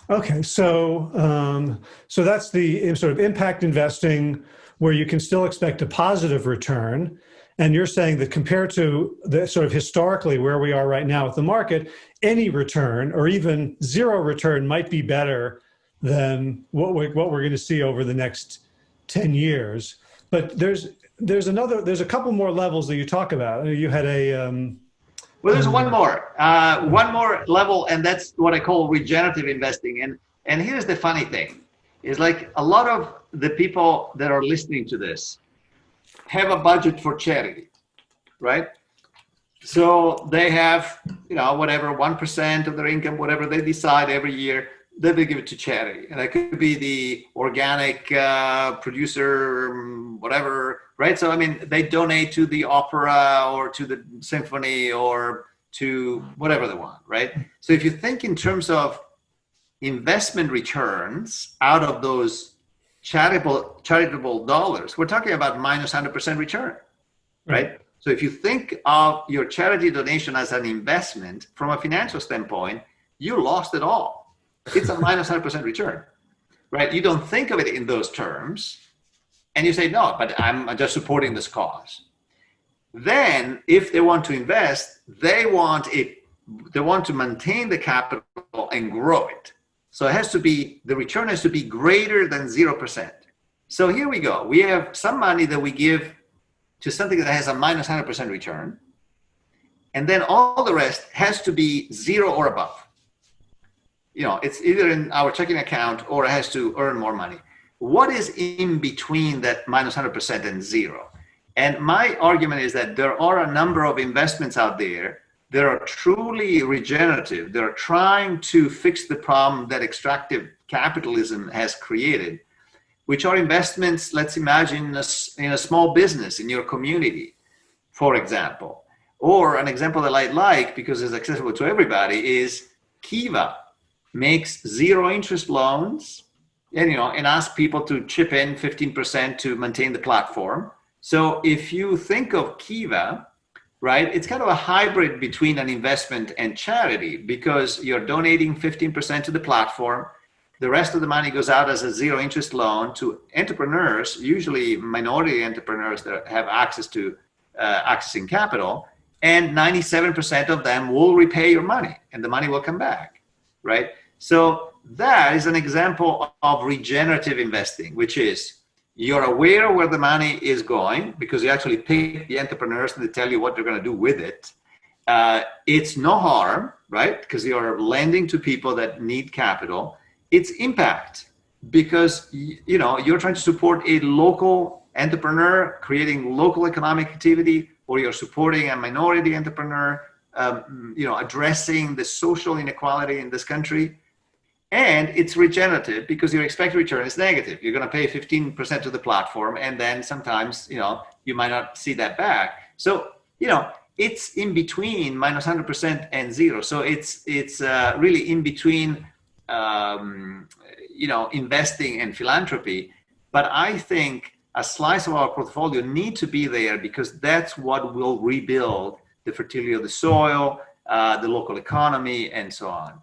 Speaker 1: Okay, so um, so that's the sort of impact investing where you can still expect a positive return. And you're saying that compared to the sort of historically where we are right now with the market, any return or even zero return might be better than what we're, what we're going to see over the next 10 years. But there's there's another there's a couple more levels that you talk about. You had a um,
Speaker 2: well, there's one more, uh, one more level, and that's what I call regenerative investing. And and here's the funny thing, is like a lot of the people that are listening to this have a budget for charity, right? So they have, you know, whatever one percent of their income, whatever they decide every year that they give it to charity, and that could be the organic uh, producer, whatever right? So, I mean, they donate to the opera or to the symphony or to whatever they want, right? So if you think in terms of investment returns out of those charitable charitable dollars, we're talking about minus 100% return, right? So if you think of your charity donation as an investment from a financial standpoint, you lost it all. It's a minus 100% return, right? You don't think of it in those terms, and you say, no, but I'm just supporting this cause. Then if they want to invest, they want it, they want to maintain the capital and grow it. So it has to be, the return has to be greater than 0%. So here we go. We have some money that we give to something that has a minus 100% return. And then all the rest has to be zero or above. You know, it's either in our checking account or it has to earn more money what is in between that minus 100% and zero? And my argument is that there are a number of investments out there that are truly regenerative. They're trying to fix the problem that extractive capitalism has created, which are investments, let's imagine, a, in a small business in your community, for example. Or an example that I like because it's accessible to everybody is Kiva makes zero interest loans and you know and ask people to chip in 15% to maintain the platform. So if you think of kiva right it's kind of a hybrid between an investment and charity because you're donating 15% to the platform. The rest of the money goes out as a zero interest loan to entrepreneurs usually minority entrepreneurs that have access to uh, accessing capital and 97% of them will repay your money and the money will come back right so that is an example of regenerative investing, which is you're aware where the money is going because you actually pay the entrepreneurs and they tell you what they're going to do with it. Uh, it's no harm, right? Because you're lending to people that need capital. It's impact because you know you're trying to support a local entrepreneur creating local economic activity, or you're supporting a minority entrepreneur, um, you know, addressing the social inequality in this country and it's regenerative because your expected return is negative. You're going to pay 15% to the platform, and then sometimes, you know, you might not see that back. So, you know, it's in between minus 100% and zero. So it's it's uh, really in between, um, you know, investing and philanthropy. But I think a slice of our portfolio need to be there because that's what will rebuild the fertility of the soil, uh, the local economy, and so on.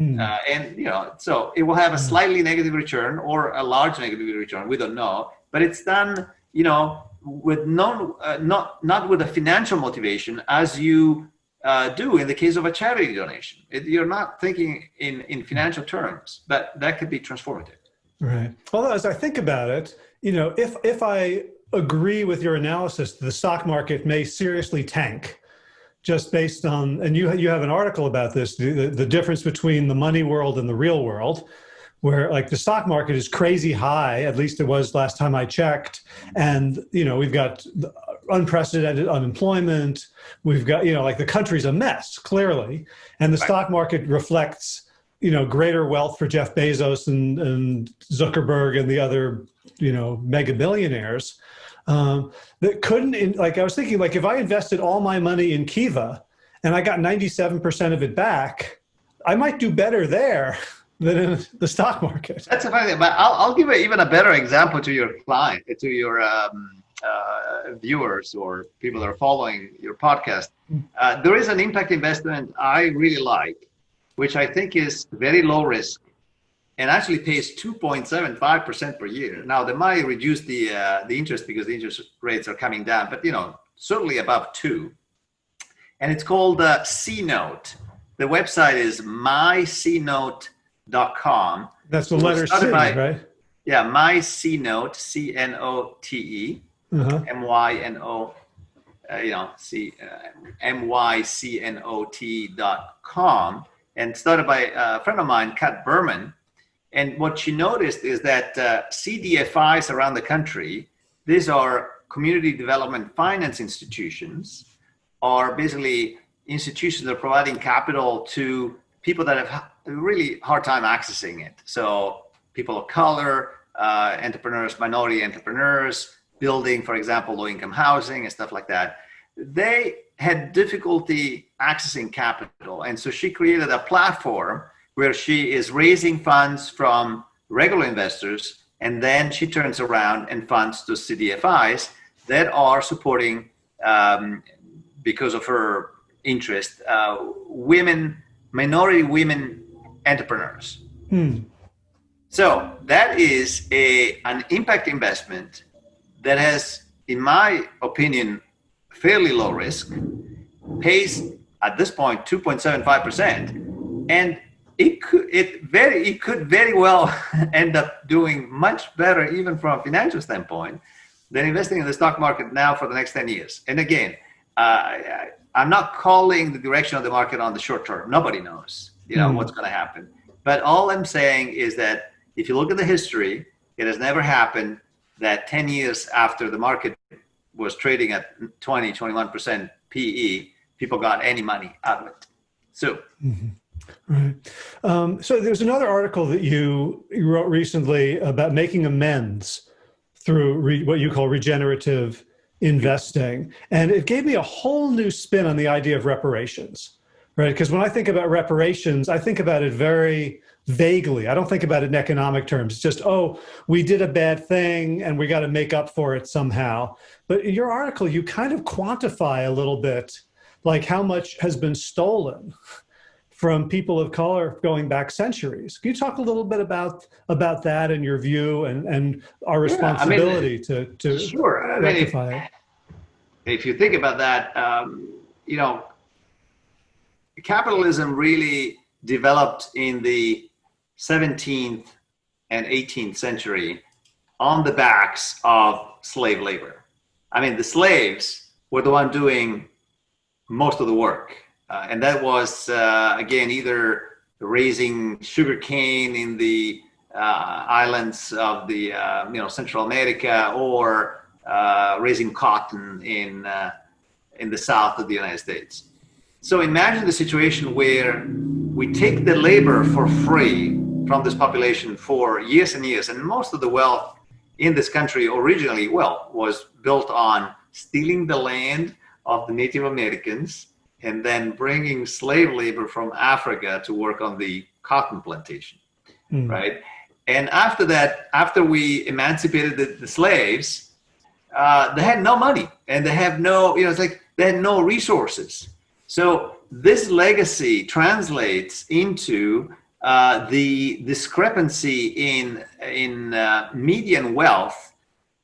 Speaker 2: Mm. Uh, and you know, so it will have a slightly negative return or a large negative return. We don't know, but it's done, you know, with no, uh, not not with a financial motivation as you uh, do in the case of a charity donation. It, you're not thinking in in financial terms, but that could be transformative.
Speaker 1: Right. Well, as I think about it, you know, if if I agree with your analysis, the stock market may seriously tank just based on, and you, you have an article about this, the, the difference between the money world and the real world, where like the stock market is crazy high, at least it was last time I checked. And, you know, we've got unprecedented unemployment. We've got, you know, like the country's a mess, clearly. And the right. stock market reflects, you know, greater wealth for Jeff Bezos and, and Zuckerberg and the other, you know, mega billionaires um, that couldn't, in, like I was thinking, like if I invested all my money in Kiva and I got 97% of it back, I might do better there than in the stock market.
Speaker 2: That's a funny thing, but I'll, I'll give even a better example to your client, to your um, uh, viewers or people that are following your podcast. Uh, there is an impact investment I really like, which I think is very low risk and actually pays 2.75% per year. Now they might reduce the uh, the interest because the interest rates are coming down, but you know certainly above two. And it's called uh, C-Note. The website is mycnote.com.
Speaker 1: That's the letter C, by, right?
Speaker 2: Yeah, my C-Note, C-N-O-T-E, uh-huh. M-Y-N-O, uh, you know, C, uh, M-Y-C-N-O-T dot com. And started by a friend of mine, Kat Berman, and what she noticed is that uh, CDFIs around the country, these are community development finance institutions, are basically institutions that are providing capital to people that have a really hard time accessing it. So people of color, uh, entrepreneurs, minority entrepreneurs, building, for example, low-income housing and stuff like that. They had difficulty accessing capital. And so she created a platform where she is raising funds from regular investors and then she turns around and funds those CDFIs that are supporting, um, because of her interest, uh, women, minority women entrepreneurs. Hmm. So that is a, an impact investment that has, in my opinion, fairly low risk, pays at this point 2.75%, and it could it very it could very well end up doing much better even from a financial standpoint than investing in the stock market now for the next 10 years and again uh, I, i'm not calling the direction of the market on the short term nobody knows you know mm. what's going to happen but all i'm saying is that if you look at the history it has never happened that 10 years after the market was trading at 20 21% pe people got any money out of it so mm-hmm.
Speaker 1: Right. Um, so there's another article that you, you wrote recently about making amends through re, what you call regenerative investing. And it gave me a whole new spin on the idea of reparations, right? Because when I think about reparations, I think about it very vaguely. I don't think about it in economic terms. It's just, oh, we did a bad thing and we got to make up for it somehow. But in your article, you kind of quantify a little bit like how much has been stolen from people of color going back centuries. Can you talk a little bit about about that and your view and, and our responsibility yeah, I mean, to, to
Speaker 2: sure. rectify I mean, if, it? If you think about that, um, you know, capitalism really developed in the 17th and 18th century on the backs of slave labor. I mean, the slaves were the one doing most of the work uh, and that was, uh, again, either raising sugar cane in the uh, islands of the, uh, you know, Central America or uh, raising cotton in, in the south of the United States. So imagine the situation where we take the labor for free from this population for years and years, and most of the wealth in this country originally, well, was built on stealing the land of the Native Americans, and then bringing slave labor from Africa to work on the cotton plantation, mm. right? And after that, after we emancipated the, the slaves, uh, they had no money and they have no, you know, it's like they had no resources. So this legacy translates into uh, the discrepancy in, in uh, median wealth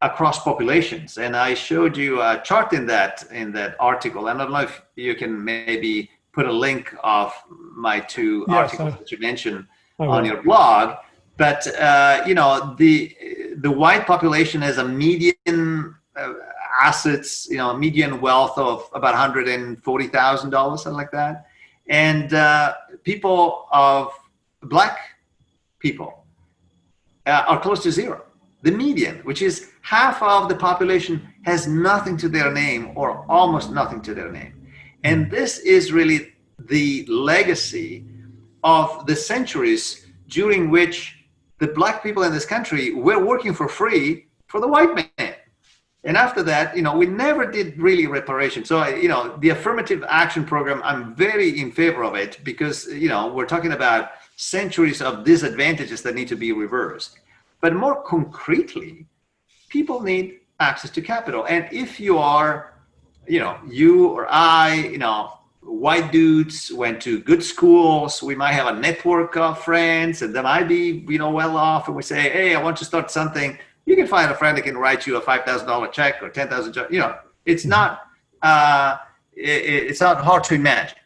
Speaker 2: across populations. And I showed you a chart in that, in that article. And I don't know if you can maybe put a link of my two yes, articles that you mentioned on your blog. But, uh, you know, the, the white population has a median uh, assets, you know, median wealth of about $140,000, something like that. And uh, people of black people uh, are close to zero. The median, which is half of the population has nothing to their name or almost nothing to their name. And this is really the legacy of the centuries during which the black people in this country were working for free for the white man. And after that, you know, we never did really reparation. So, you know, the affirmative action program, I'm very in favor of it because, you know, we're talking about centuries of disadvantages that need to be reversed. But more concretely, people need access to capital. And if you are, you know, you or I, you know, white dudes went to good schools, we might have a network of friends and they might be, you know, well off and we say, hey, I want to start something you can find a friend that can write you a $5,000 check or 10,000, you know, it's not, uh, it, it's not hard to imagine,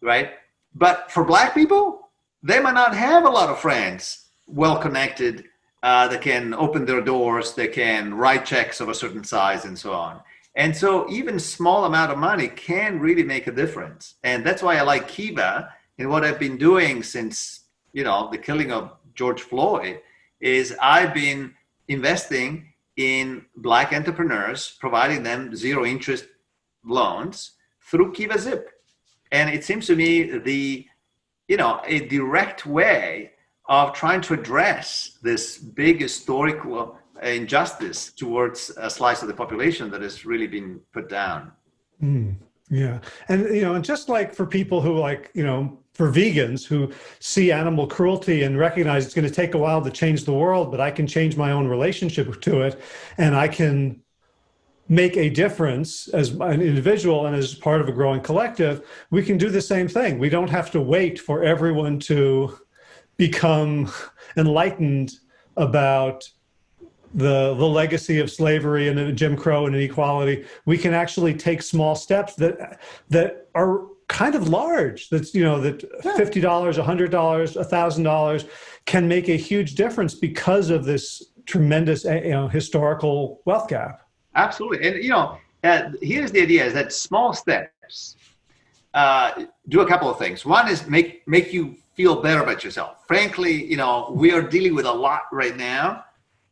Speaker 2: right? But for black people, they might not have a lot of friends well connected uh, that can open their doors, they can write checks of a certain size and so on. And so even small amount of money can really make a difference. And that's why I like Kiva and what I've been doing since, you know, the killing of George Floyd is I've been investing in black entrepreneurs, providing them zero interest loans through Kiva Zip. And it seems to me the, you know, a direct way of trying to address this big historical injustice towards a slice of the population that has really been put down.
Speaker 1: Mm, yeah. And, you know, and just like for people who like, you know, for vegans who see animal cruelty and recognize it's going to take a while to change the world, but I can change my own relationship to it and I can make a difference as an individual and as part of a growing collective, we can do the same thing. We don't have to wait for everyone to become enlightened about the the legacy of slavery and Jim Crow and inequality. We can actually take small steps that that are kind of large that's you know that $50 a $100 a $1000 can make a huge difference because of this tremendous eh, you know historical wealth gap.
Speaker 2: Absolutely. And you know uh, here's the idea is that small steps uh, do a couple of things. One is make make you feel better about yourself frankly you know we are dealing with a lot right now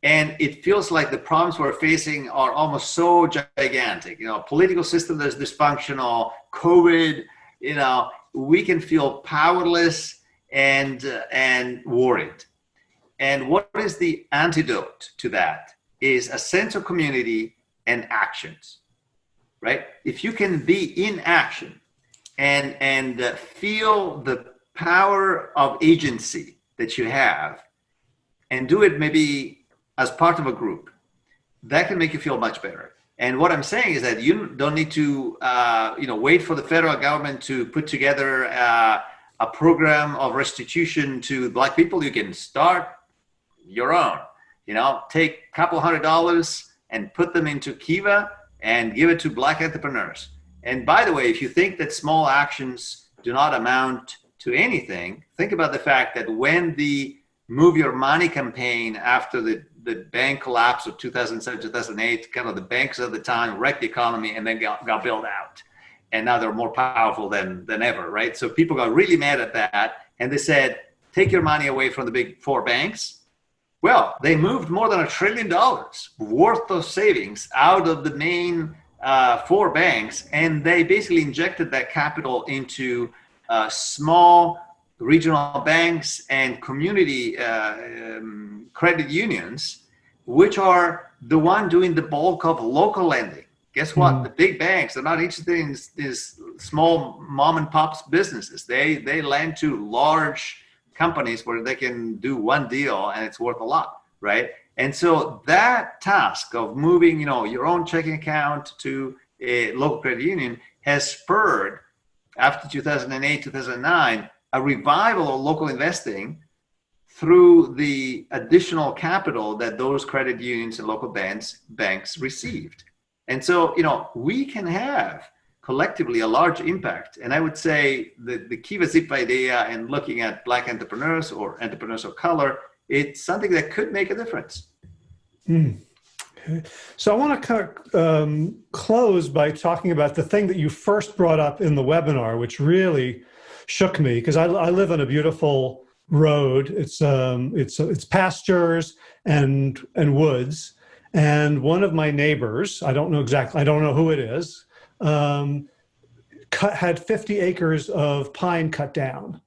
Speaker 2: and it feels like the problems we're facing are almost so gigantic you know political system that's dysfunctional covid you know, we can feel powerless and, uh, and worried. And what is the antidote to that is a sense of community and actions, right? If you can be in action and, and uh, feel the power of agency that you have and do it maybe as part of a group, that can make you feel much better. And what I'm saying is that you don't need to, uh, you know, wait for the federal government to put together uh, a program of restitution to black people. You can start your own. You know, take a couple hundred dollars and put them into Kiva and give it to black entrepreneurs. And by the way, if you think that small actions do not amount to anything, think about the fact that when the Move Your Money campaign after the the bank collapse of 2007, 2008, kind of the banks at the time wrecked the economy and then got, got bailed out. And now they're more powerful than, than ever, right? So people got really mad at that. And they said, take your money away from the big four banks. Well, they moved more than a trillion dollars worth of savings out of the main uh, four banks. And they basically injected that capital into uh, small regional banks and community uh, um, credit unions, which are the one doing the bulk of local lending. Guess what? Mm. The big banks, they're not interested in these small mom and pops businesses. They, they lend to large companies where they can do one deal and it's worth a lot, right? And so that task of moving, you know, your own checking account to a local credit union has spurred after 2008, 2009, a revival of local investing through the additional capital that those credit unions and local banks banks received. And so, you know, we can have collectively a large impact. And I would say the, the Kiva Zip idea and looking at black entrepreneurs or entrepreneurs of color, it's something that could make a difference.
Speaker 1: Mm. So I want to um, close by talking about the thing that you first brought up in the webinar, which really shook me because I, I, live on a beautiful road. It's um, it's it's pastures and and woods, and one of my neighbors, I don't know exactly, I don't know who it is, um, cut had 50 acres of pine cut down,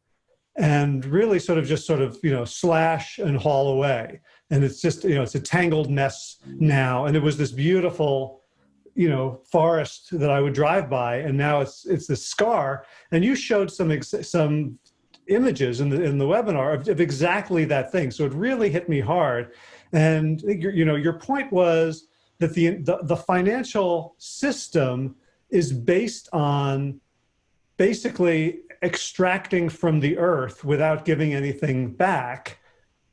Speaker 1: and really sort of just sort of you know slash and haul away and it's just you know it's a tangled mess now. And it was this beautiful you know forest that i would drive by and now it's it's this scar. And you showed some some images in the in the webinar of, of, exactly that thing. So it really hit me hard. And you know your point was that the, the the financial system is based on basically extracting from the earth without giving anything back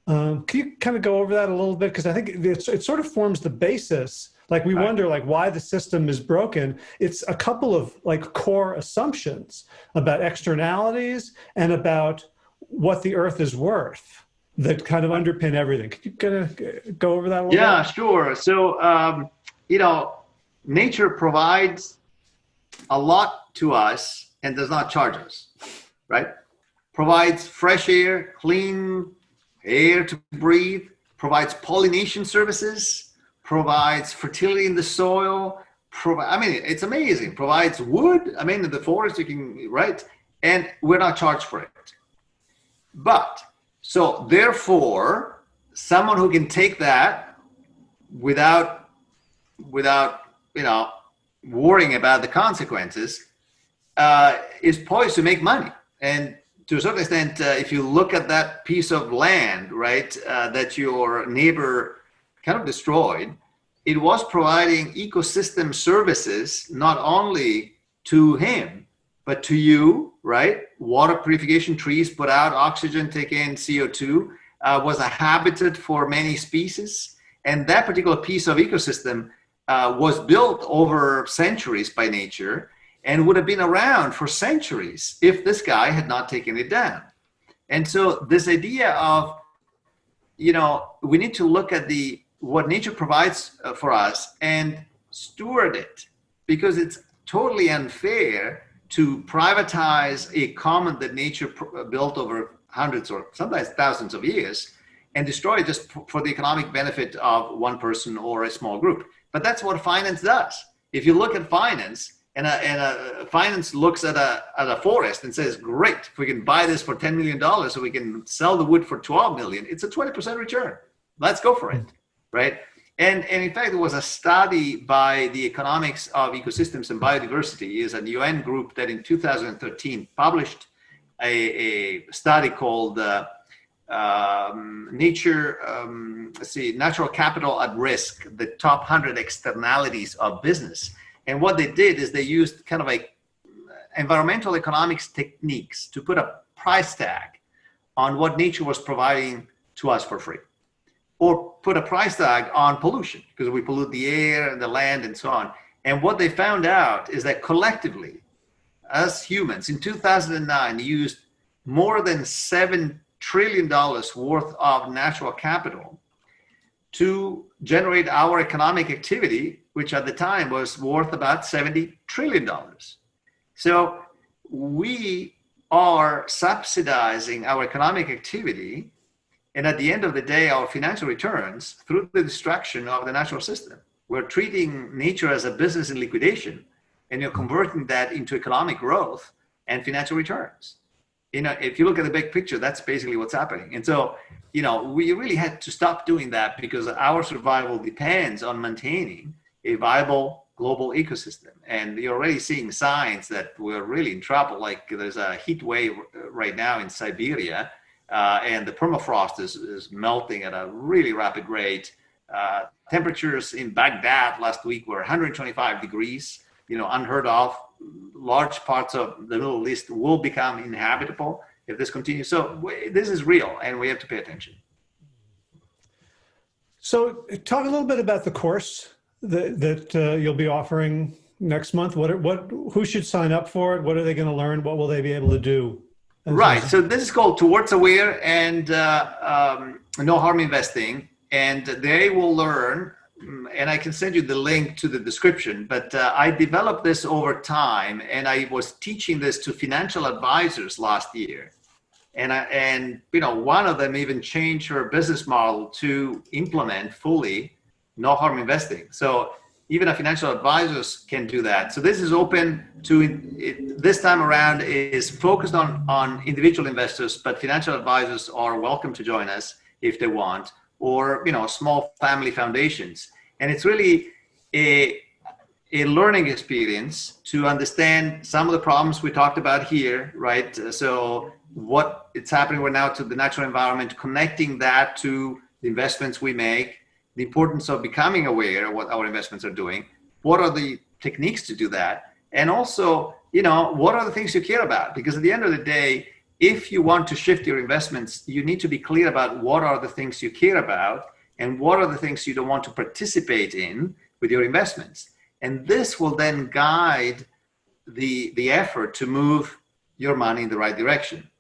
Speaker 1: um, can you kind of go over that a little bit? Because I think it sort of forms the basis. Like we wonder like why the system is broken. It's a couple of like core assumptions about externalities and about what the earth is worth that kind of underpin everything. Could you kind of go over that a little
Speaker 2: yeah,
Speaker 1: bit?
Speaker 2: sure. So, um, you know, nature provides a lot to us and does not charge us, right? Provides fresh air, clean air to breathe, provides pollination services, provides fertility in the soil, provide, I mean, it's amazing, provides wood. I mean, in the forest you can, right? And we're not charged for it. But, so therefore, someone who can take that without, without, you know, worrying about the consequences uh, is poised to make money. And to a certain extent, uh, if you look at that piece of land, right, uh, that your neighbor kind of destroyed, it was providing ecosystem services not only to him, but to you, right? Water purification, trees put out oxygen, take in CO2, uh, was a habitat for many species. And that particular piece of ecosystem uh, was built over centuries by nature and would have been around for centuries if this guy had not taken it down. And so this idea of, you know, we need to look at the what nature provides uh, for us and steward it because it's totally unfair to privatize a common that nature uh, built over hundreds or sometimes thousands of years and destroy it just for the economic benefit of one person or a small group. But that's what finance does. If you look at finance, and a, and a finance looks at a, at a forest and says, great, if we can buy this for $10 million so we can sell the wood for 12 million, it's a 20% return. Let's go for it, right? And, and in fact, there was a study by the Economics of Ecosystems and Biodiversity is a UN group that in 2013 published a, a study called uh, um, Nature, um, let's see, Natural Capital at Risk, the top 100 externalities of business and what they did is they used kind of like environmental economics techniques to put a price tag on what nature was providing to us for free or put a price tag on pollution because we pollute the air and the land and so on. And what they found out is that collectively, as humans in 2009 used more than $7 trillion worth of natural capital to generate our economic activity which at the time was worth about $70 trillion. So we are subsidizing our economic activity and at the end of the day, our financial returns through the destruction of the natural system. We're treating nature as a business in liquidation and you're converting that into economic growth and financial returns. You know, if you look at the big picture, that's basically what's happening. And so, you know, we really had to stop doing that because our survival depends on maintaining a viable global ecosystem. And you're already seeing signs that we're really in trouble. Like there's a heat wave right now in Siberia, uh, and the permafrost is, is melting at a really rapid rate. Uh, temperatures in Baghdad last week were 125 degrees. you know, unheard of. Large parts of the Middle East will become inhabitable if this continues. So this is real, and we have to pay attention.
Speaker 1: So talk a little bit about the course that, that uh, you'll be offering next month. What, what, who should sign up for it? What are they going to learn? What will they be able to do?
Speaker 2: Right. So this is called Towards Aware and uh, um, No Harm Investing. And they will learn, mm, and I can send you the link to the description, but uh, I developed this over time and I was teaching this to financial advisors last year and I, and you know one of them even changed her business model to implement fully no harm investing. So even a financial advisors can do that. So this is open to it, this time around is focused on on individual investors, but financial advisors are welcome to join us if they want, or you know small family foundations. And it's really a a learning experience to understand some of the problems we talked about here, right? So what it's happening right now to the natural environment, connecting that to the investments we make, the importance of becoming aware of what our investments are doing, what are the techniques to do that, and also, you know, what are the things you care about? Because at the end of the day, if you want to shift your investments, you need to be clear about what are the things you care about and what are the things you don't want to participate in with your investments. And this will then guide the, the effort to move your money in the right direction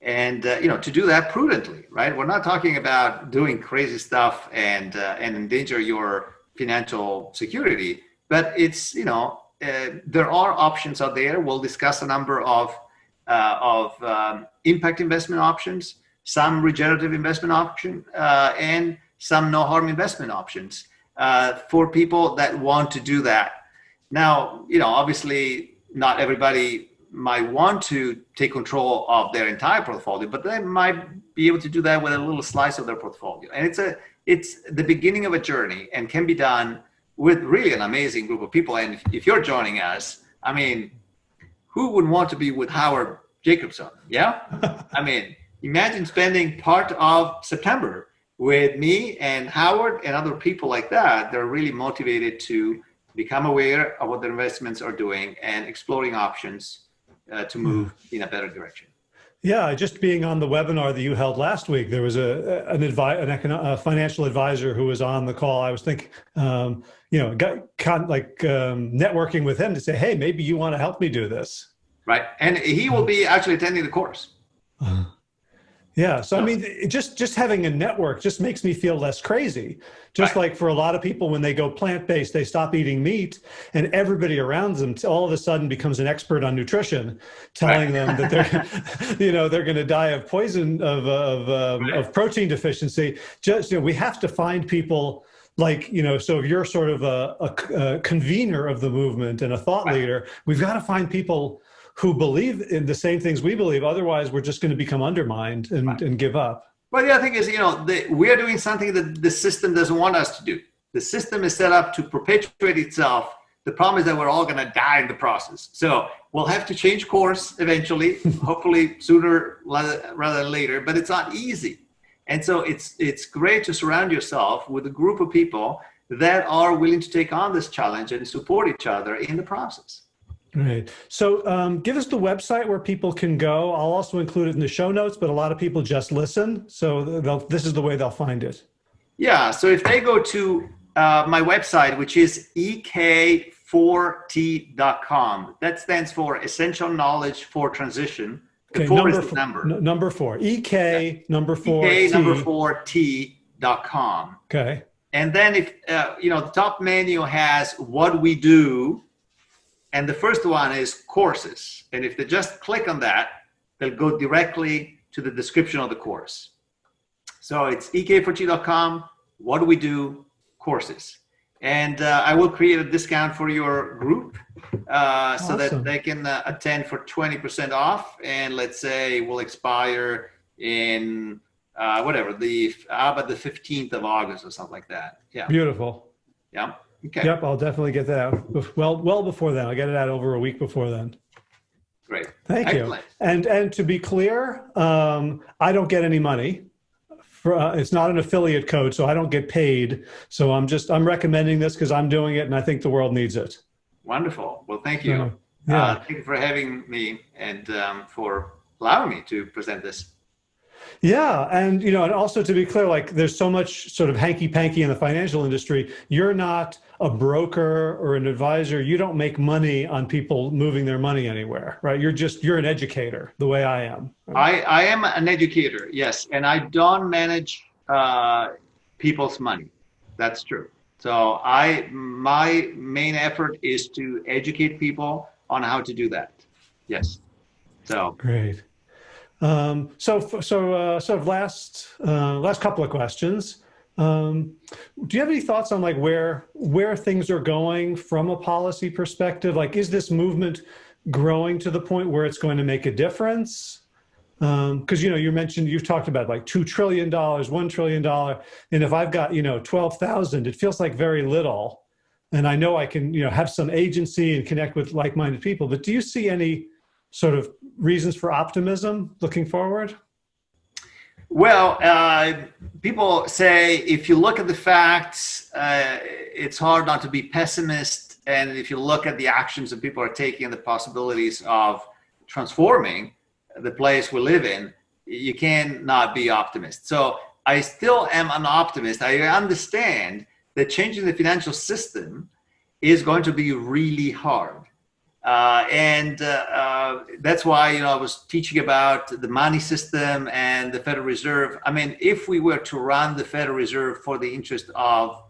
Speaker 2: and uh, you know to do that prudently right? We're not talking about doing crazy stuff and uh, and endanger your financial security but it's you know uh, there are options out there. We'll discuss a number of uh, of um, impact investment options some regenerative investment option uh, and some no harm investment options uh, for people that want to do that. Now you know obviously not everybody might want to take control of their entire portfolio, but they might be able to do that with a little slice of their portfolio. And it's a it's the beginning of a journey and can be done with really an amazing group of people. And if, if you're joining us, I mean, who would want to be with Howard Jacobson? Yeah, I mean, imagine spending part of September with me and Howard and other people like that. They're really motivated to become aware of what their investments are doing and exploring options uh, to move in a better direction.
Speaker 1: Yeah, just being on the webinar that you held last week, there was a an advi an econo- a financial advisor who was on the call. I was thinking, um, you know, got con- like um, networking with him to say, hey, maybe you want to help me do this.
Speaker 2: Right, and he will be actually attending the course. Uh -huh.
Speaker 1: Yeah. So, I mean, just, just having a network just makes me feel less crazy. Just right. like for a lot of people, when they go plant-based, they stop eating meat and everybody around them all of a sudden becomes an expert on nutrition, telling right. them that they're, you know, they're going to die of poison, of, of, um, right. of protein deficiency. Just, you know, we have to find people like, you know, so if you're sort of a, a, a convener of the movement and a thought leader, we've got to find people who believe in the same things we believe. Otherwise, we're just going to become undermined and, right. and give up.
Speaker 2: But the other thing is, you know, the, we are doing something that the system doesn't want us to do. The system is set up to perpetuate itself. The problem is that we're all going to die in the process. So we'll have to change course eventually, hopefully sooner rather than later, but it's not easy. And so it's, it's great to surround yourself with a group of people that are willing to take on this challenge and support each other in the process.
Speaker 1: Right. So um, give us the website where people can go. I'll also include it in the show notes, but a lot of people just listen. So this is the way they'll find it.
Speaker 2: Yeah. So if they go to uh, my website, which is ek4t.com, that stands for Essential Knowledge for Transition.
Speaker 1: The okay, four number, is the number. number four. EK yeah. number four.
Speaker 2: EK number four T.com.
Speaker 1: Okay.
Speaker 2: And then if, uh, you know, the top menu has what we do and the first one is courses. And if they just click on that, they'll go directly to the description of the course. So it's ek4t.com. What do we do? Courses. And uh, I will create a discount for your group uh, awesome. so that they can uh, attend for 20% off. And let's say will expire in uh, whatever, the about the 15th of August or something like that. Yeah.
Speaker 1: Beautiful.
Speaker 2: Yeah.
Speaker 1: Okay. Yep, I'll definitely get that out. Well, well before then. I'll get it out over a week before then.
Speaker 2: Great.
Speaker 1: Thank Excellent. you. And and to be clear, um, I don't get any money. For, uh, it's not an affiliate code, so I don't get paid. So I'm just I'm recommending this because I'm doing it, and I think the world needs it.
Speaker 2: Wonderful. Well, thank you. Uh, yeah. Uh, thank you for having me and um, for allowing me to present this.
Speaker 1: Yeah, and you know, and also to be clear, like there's so much sort of hanky panky in the financial industry. You're not a broker or an advisor. You don't make money on people moving their money anywhere, right? You're just you're an educator, the way I am.
Speaker 2: I I am an educator, yes, and I don't manage uh, people's money. That's true. So I my main effort is to educate people on how to do that. Yes. So
Speaker 1: great. Um, so, so uh, sort of last, uh, last couple of questions. Um, do you have any thoughts on like where, where things are going from a policy perspective? Like, is this movement growing to the point where it's going to make a difference? Um, cause you know, you mentioned, you've talked about like $2 trillion, $1 trillion. And if I've got, you know, 12,000, it feels like very little. And I know I can, you know, have some agency and connect with like-minded people, but do you see any sort of reasons for optimism looking forward?
Speaker 2: Well, uh, people say if you look at the facts, uh, it's hard not to be pessimist. And if you look at the actions that people are taking and the possibilities of transforming the place we live in, you can not be optimist. So I still am an optimist. I understand that changing the financial system is going to be really hard. Uh, and uh, uh, that's why, you know, I was teaching about the money system and the Federal Reserve. I mean, if we were to run the Federal Reserve for the interest of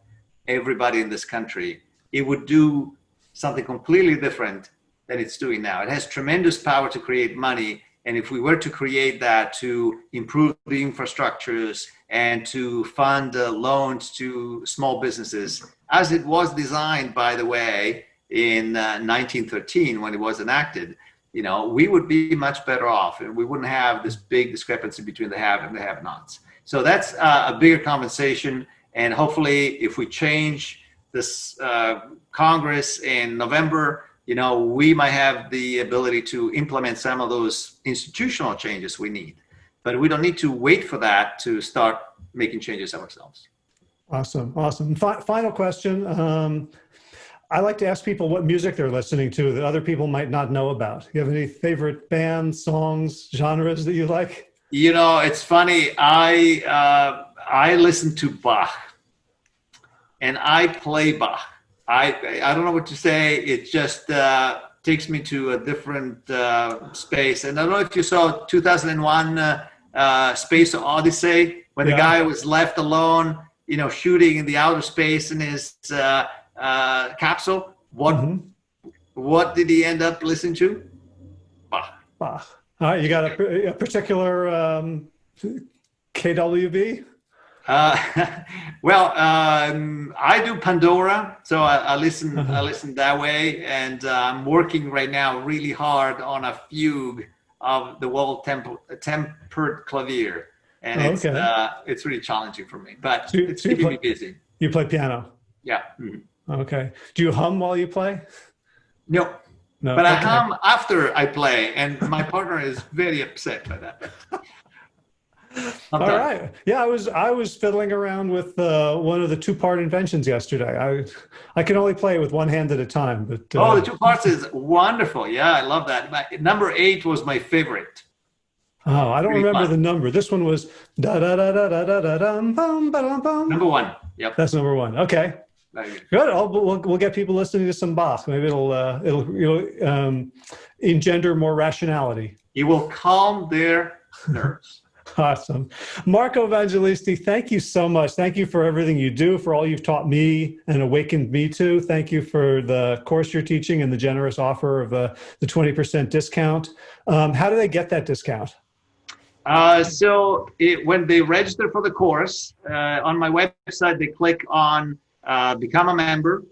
Speaker 2: everybody in this country, it would do something completely different than it's doing now. It has tremendous power to create money. And if we were to create that to improve the infrastructures and to fund uh, loans to small businesses, as it was designed, by the way, in uh, 1913 when it was enacted, you know, we would be much better off and we wouldn't have this big discrepancy between the have and the have nots. So that's uh, a bigger conversation. And hopefully if we change this uh, Congress in November, you know, we might have the ability to implement some of those institutional changes we need. But we don't need to wait for that to start making changes ourselves.
Speaker 1: Awesome, awesome. F final question. Um, I like to ask people what music they're listening to that other people might not know about. You have any favorite bands, songs, genres that you like?
Speaker 2: You know, it's funny. I uh, I listen to Bach, and I play Bach. I I don't know what to say. It just uh, takes me to a different uh, space. And I don't know if you saw 2001 uh, uh, Space Odyssey when yeah. the guy was left alone, you know, shooting in the outer space in his uh, capsule. What mm -hmm. what did he end up listening to?
Speaker 1: Bach. Bach. All right, you got a, a particular um, BWV?
Speaker 2: Uh, well, um, I do Pandora, so I, I listen. I uh-huh. listen that way, and uh, I'm working right now really hard on a fugue of the Well-Tempered Clavier, and oh, it's okay. uh, it's really challenging for me, but so, it's so keeping
Speaker 1: play,
Speaker 2: me busy.
Speaker 1: You play piano?
Speaker 2: Yeah. Mm -hmm.
Speaker 1: Okay. Do you hum while you play?
Speaker 2: No. No. But okay. I hum after I play, and my partner is very upset by that.
Speaker 1: All right. Yeah, I was I was fiddling around with uh, one of the two part inventions yesterday. I I can only play with one hand at a time, but
Speaker 2: uh, oh, the two parts is wonderful. Yeah, I love that. My, number eight was my favorite.
Speaker 1: Oh, I don't really remember fun. the number. This one was da da da da da da da dum
Speaker 2: bum ba dum bum. Number one. Yep.
Speaker 1: That's number one. Okay. Good. I'll, we'll, we'll get people listening to some Bach. Maybe it'll uh, it'll you know, um, engender more rationality.
Speaker 2: It will calm their nerves.
Speaker 1: awesome. Marco Evangelisti, thank you so much. Thank you for everything you do, for all you've taught me and awakened me to. Thank you for the course you're teaching and the generous offer of uh, the 20% discount. Um, how do they get that discount?
Speaker 2: Uh, so it, when they register for the course, uh, on my website, they click on uh, become a member,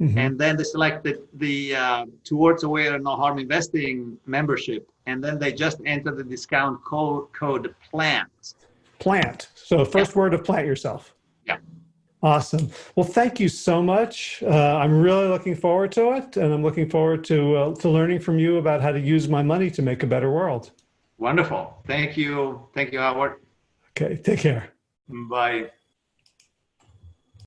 Speaker 2: mm-hmm. and then they select the, the uh, Towards Aware No Harm Investing membership, and then they just enter the discount code, code PLANT.
Speaker 1: Plant. So first yeah. word of plant yourself.
Speaker 2: Yeah.
Speaker 1: Awesome. Well, thank you so much. Uh, I'm really looking forward to it, and I'm looking forward to uh, to learning from you about how to use my money to make a better world.
Speaker 2: Wonderful. Thank you. Thank you, Howard.
Speaker 1: Okay. Take care.
Speaker 2: Bye.